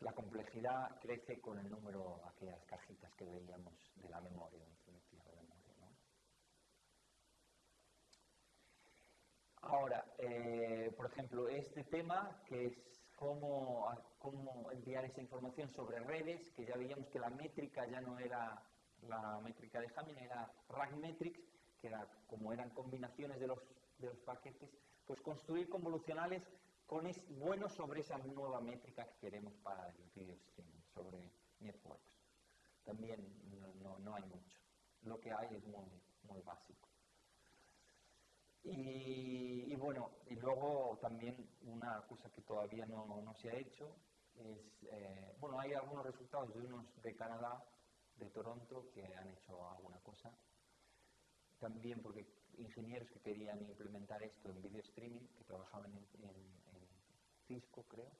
La complejidad crece con el número, aquellas cajitas que veíamos de la memoria, de memoria. ¿no? Ahora, eh, por ejemplo, este tema que es cómo, cómo enviar esa información sobre redes, que ya veíamos que la métrica ya no era la métrica de Hamming, era RAG-metrics, que era, como eran combinaciones de los, de los paquetes, pues construir convolucionales con es, buenos sobre esa nueva métrica que queremos para el video streaming, sobre networks. También no, no, no hay mucho. Lo que hay es muy, muy básico. Y, bueno, y luego también una cosa que todavía no, no se ha hecho es, eh, bueno, hay algunos resultados de unos de Canadá, de Toronto, que han hecho alguna cosa. También porque ingenieros que querían implementar esto en video streaming, que trabajaban en, en, Cisco, creo,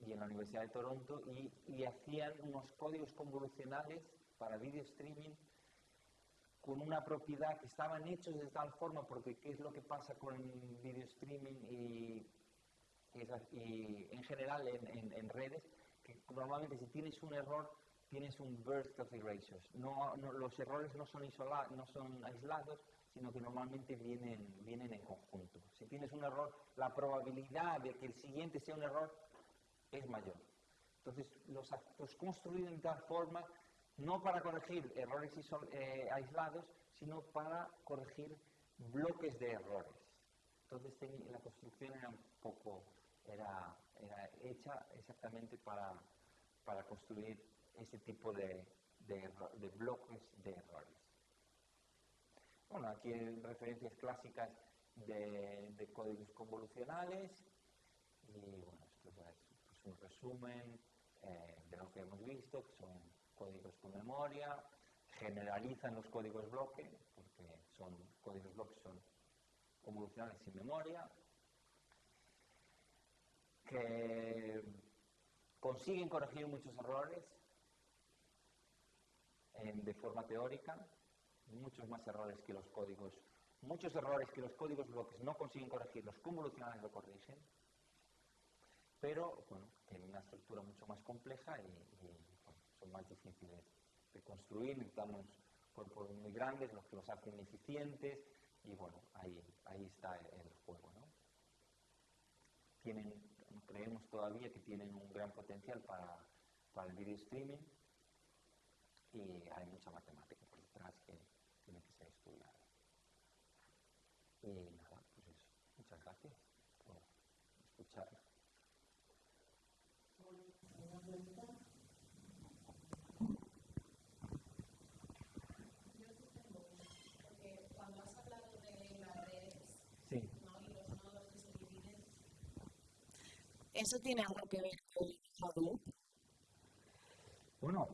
y en la Universidad de Toronto, y, hacían unos códigos convolucionales para video streaming con una propiedad que estaban hechos de tal forma, porque qué es lo que pasa con video streaming y, en general en, redes, que normalmente si tienes un error tienes un burst of erasures. No, los errores no son, son aislados, sino que normalmente vienen, en conjunto. Si tienes un error, la probabilidad de que el siguiente sea un error es mayor. Entonces, los actos construidos de tal forma no para corregir errores eh, aislados, sino para corregir bloques de errores. Entonces la construcción era un poco, era, hecha exactamente para, construir ese tipo de, de, bloques de errores. Bueno, aquí hay referencias clásicas de, códigos convolucionales y bueno, esto es un resumen eh, de lo que hemos visto, que son códigos con memoria, generalizan los códigos bloque, porque son códigos bloque son convolucionales sin memoria, que consiguen corregir muchos errores de forma teórica, muchos más errores que los códigos, muchos errores que los códigos bloques no consiguen corregir, los convolucionales lo corrigen, pero bueno, tienen una estructura mucho más compleja y, son más difíciles de construir, necesitamos cuerpos muy grandes, los que los hacen eficientes, y bueno, ahí, ahí está el juego. ¿no? Tienen, creemos todavía que tienen un gran potencial para, para el video streaming y hay mucha matemática por detrás que tiene que ser estudiada. Y nada, pues eso. Muchas gracias por escuchar. ¿Eso tiene algo que ver con Hadoop? Bueno,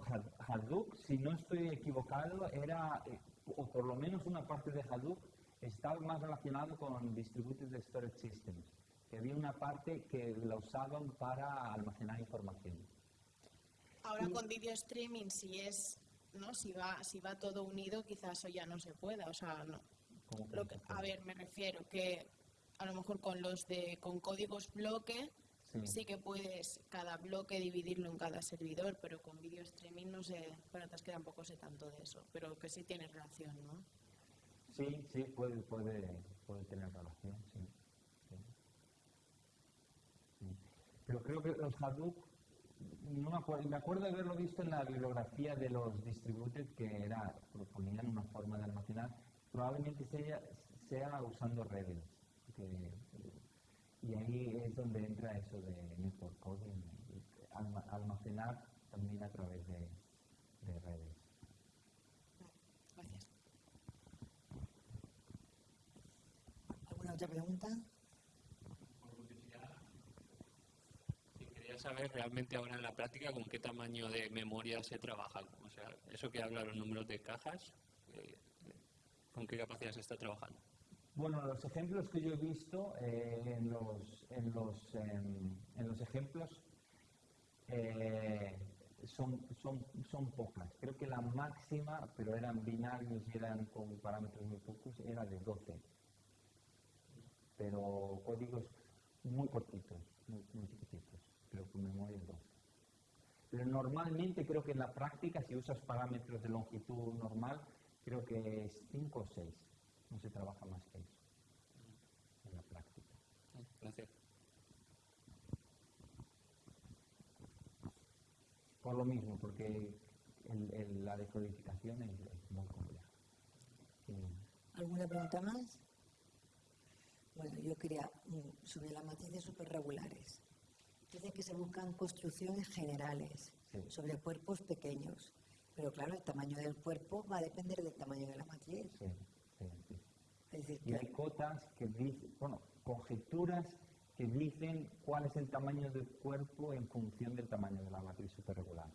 Hadoop, si no estoy equivocado, era, eh, o por lo menos una parte de Hadoop, estaba más relacionado con Distributed Storage Systems, que había una parte que la usaban para almacenar información. Ahora con video streaming, si es, ¿no? Si va, si va todo unido, quizás eso ya no se pueda, o sea, no. a ver, me refiero que a lo mejor con los de con códigos bloque Sí. que puedes cada bloque dividirlo en cada servidor, pero con video streaming no sé, para que tampoco sé tanto de eso, pero que sí tiene relación, ¿no? Sí, sí, puede, puede, puede tener relación, sí. Pero creo que los Hadoop, no me acuerdo, me acuerdo de haberlo visto en la bibliografía de los distributed que era, proponían una forma de almacenar, probablemente sea, sea usando redes, y ahí es donde entra eso de network coding, almacenar también a través de, redes. Gracias. ¿Alguna otra pregunta? quería saber realmente ahora en la práctica con qué tamaño de memoria se trabaja. O sea, eso que habla los números de cajas, eh, ¿con qué capacidad se está trabajando? Bueno, los ejemplos que yo he visto eh, en, los, en, los, em, en los ejemplos eh, son, son, son pocas. Creo que la máxima, pero eran binarios y eran con parámetros muy pocos, era de 12. Pero códigos muy cortitos, muy, muy chiquititos, pero con memoria 12. Pero normalmente creo que en la práctica, si usas parámetros de longitud normal, creo que es 5 o 6 no se trabaja más que eso en la práctica. Gracias. Por lo mismo, porque la decodificación es, muy compleja. ¿Alguna pregunta más? Bueno, yo quería mm, sobre las matrices superregulares. Dice que se buscan construcciones generales sobre cuerpos pequeños, pero claro, el tamaño del cuerpo va a depender del tamaño de la matriz. Sí y hay cotas que dicen, bueno, conjeturas que dicen cuál es el tamaño del cuerpo en función del tamaño de la matriz superregular.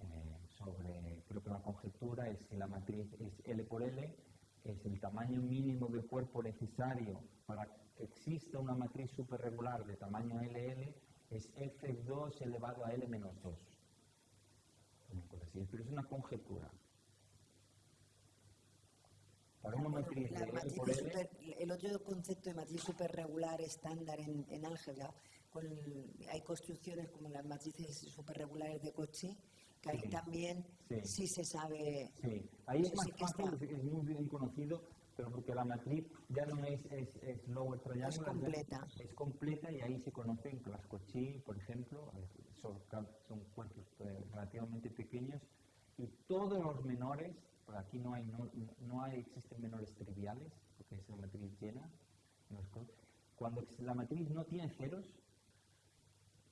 Eh, sobre, creo que la conjetura es si la matriz es L por L, es el tamaño mínimo del cuerpo necesario para que exista una matriz superregular de tamaño LL, es F2 elevado a L menos 2. Pero es una conjetura el otro concepto de matriz superregular estándar en, álgebra, hay construcciones como las matrices superregulares de coche, que ahí también sí. se sabe. Sí, ahí es más fácil, es muy bien conocido, pero porque la matriz ya no es, es, lower triangle, es completa. Es completa y ahí se conocen las cochí, por ejemplo, son, son cuerpos eh, relativamente pequeños y todos los menores aquí no hay, no, no hay, existen menores triviales, porque es una matriz llena. Cuando la matriz no tiene ceros,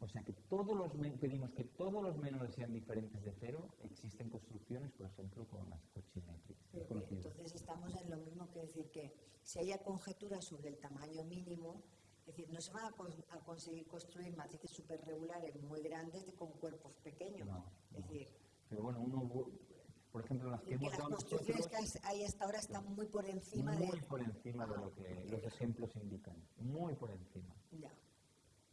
o sea que todos los pedimos que todos los menores sean diferentes de cero, existen construcciones, por ejemplo, con las cochimétricas. Entonces estamos en lo mismo que decir que si haya conjeturas sobre el tamaño mínimo, es decir, no se van a, conseguir construir matrices superregulares muy grandes con cuerpos pequeños. es decir, pero bueno, uno por ejemplo, las que, hemos dado construcciones que ahí hasta ahora está muy por encima muy de... por encima de lo que los ejemplos indican, muy por encima, Ya.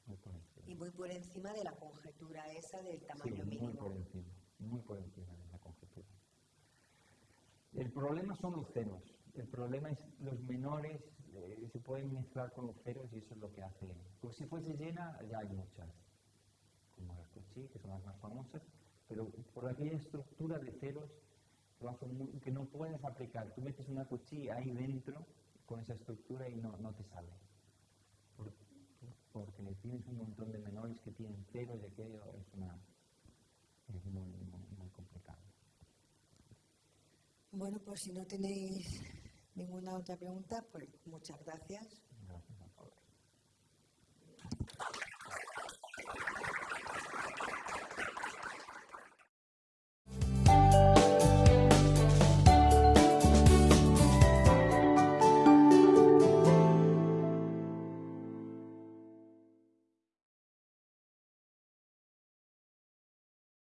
muy por encima. Y muy por encima de la conjetura esa del Sí, tamaño muy mínimo. por encima, muy por encima de la conjetura. El problema son los ceros. El problema es los menores eh, se pueden mezclar con los ceros y eso es lo que hace. Pues si fuese llena, ya hay muchas, como las Cuchí, que son las más famosas, pero por aquella estructura de ceros que no puedes aplicar. Tú metes una Cuchí ahí dentro con esa estructura y no, no te sale. Por- porque tienes un montón de menores que tienen ceros y aquello es, una, es muy, muy complicado. Bueno, pues si no tenéis ninguna otra pregunta, pues muchas gracias.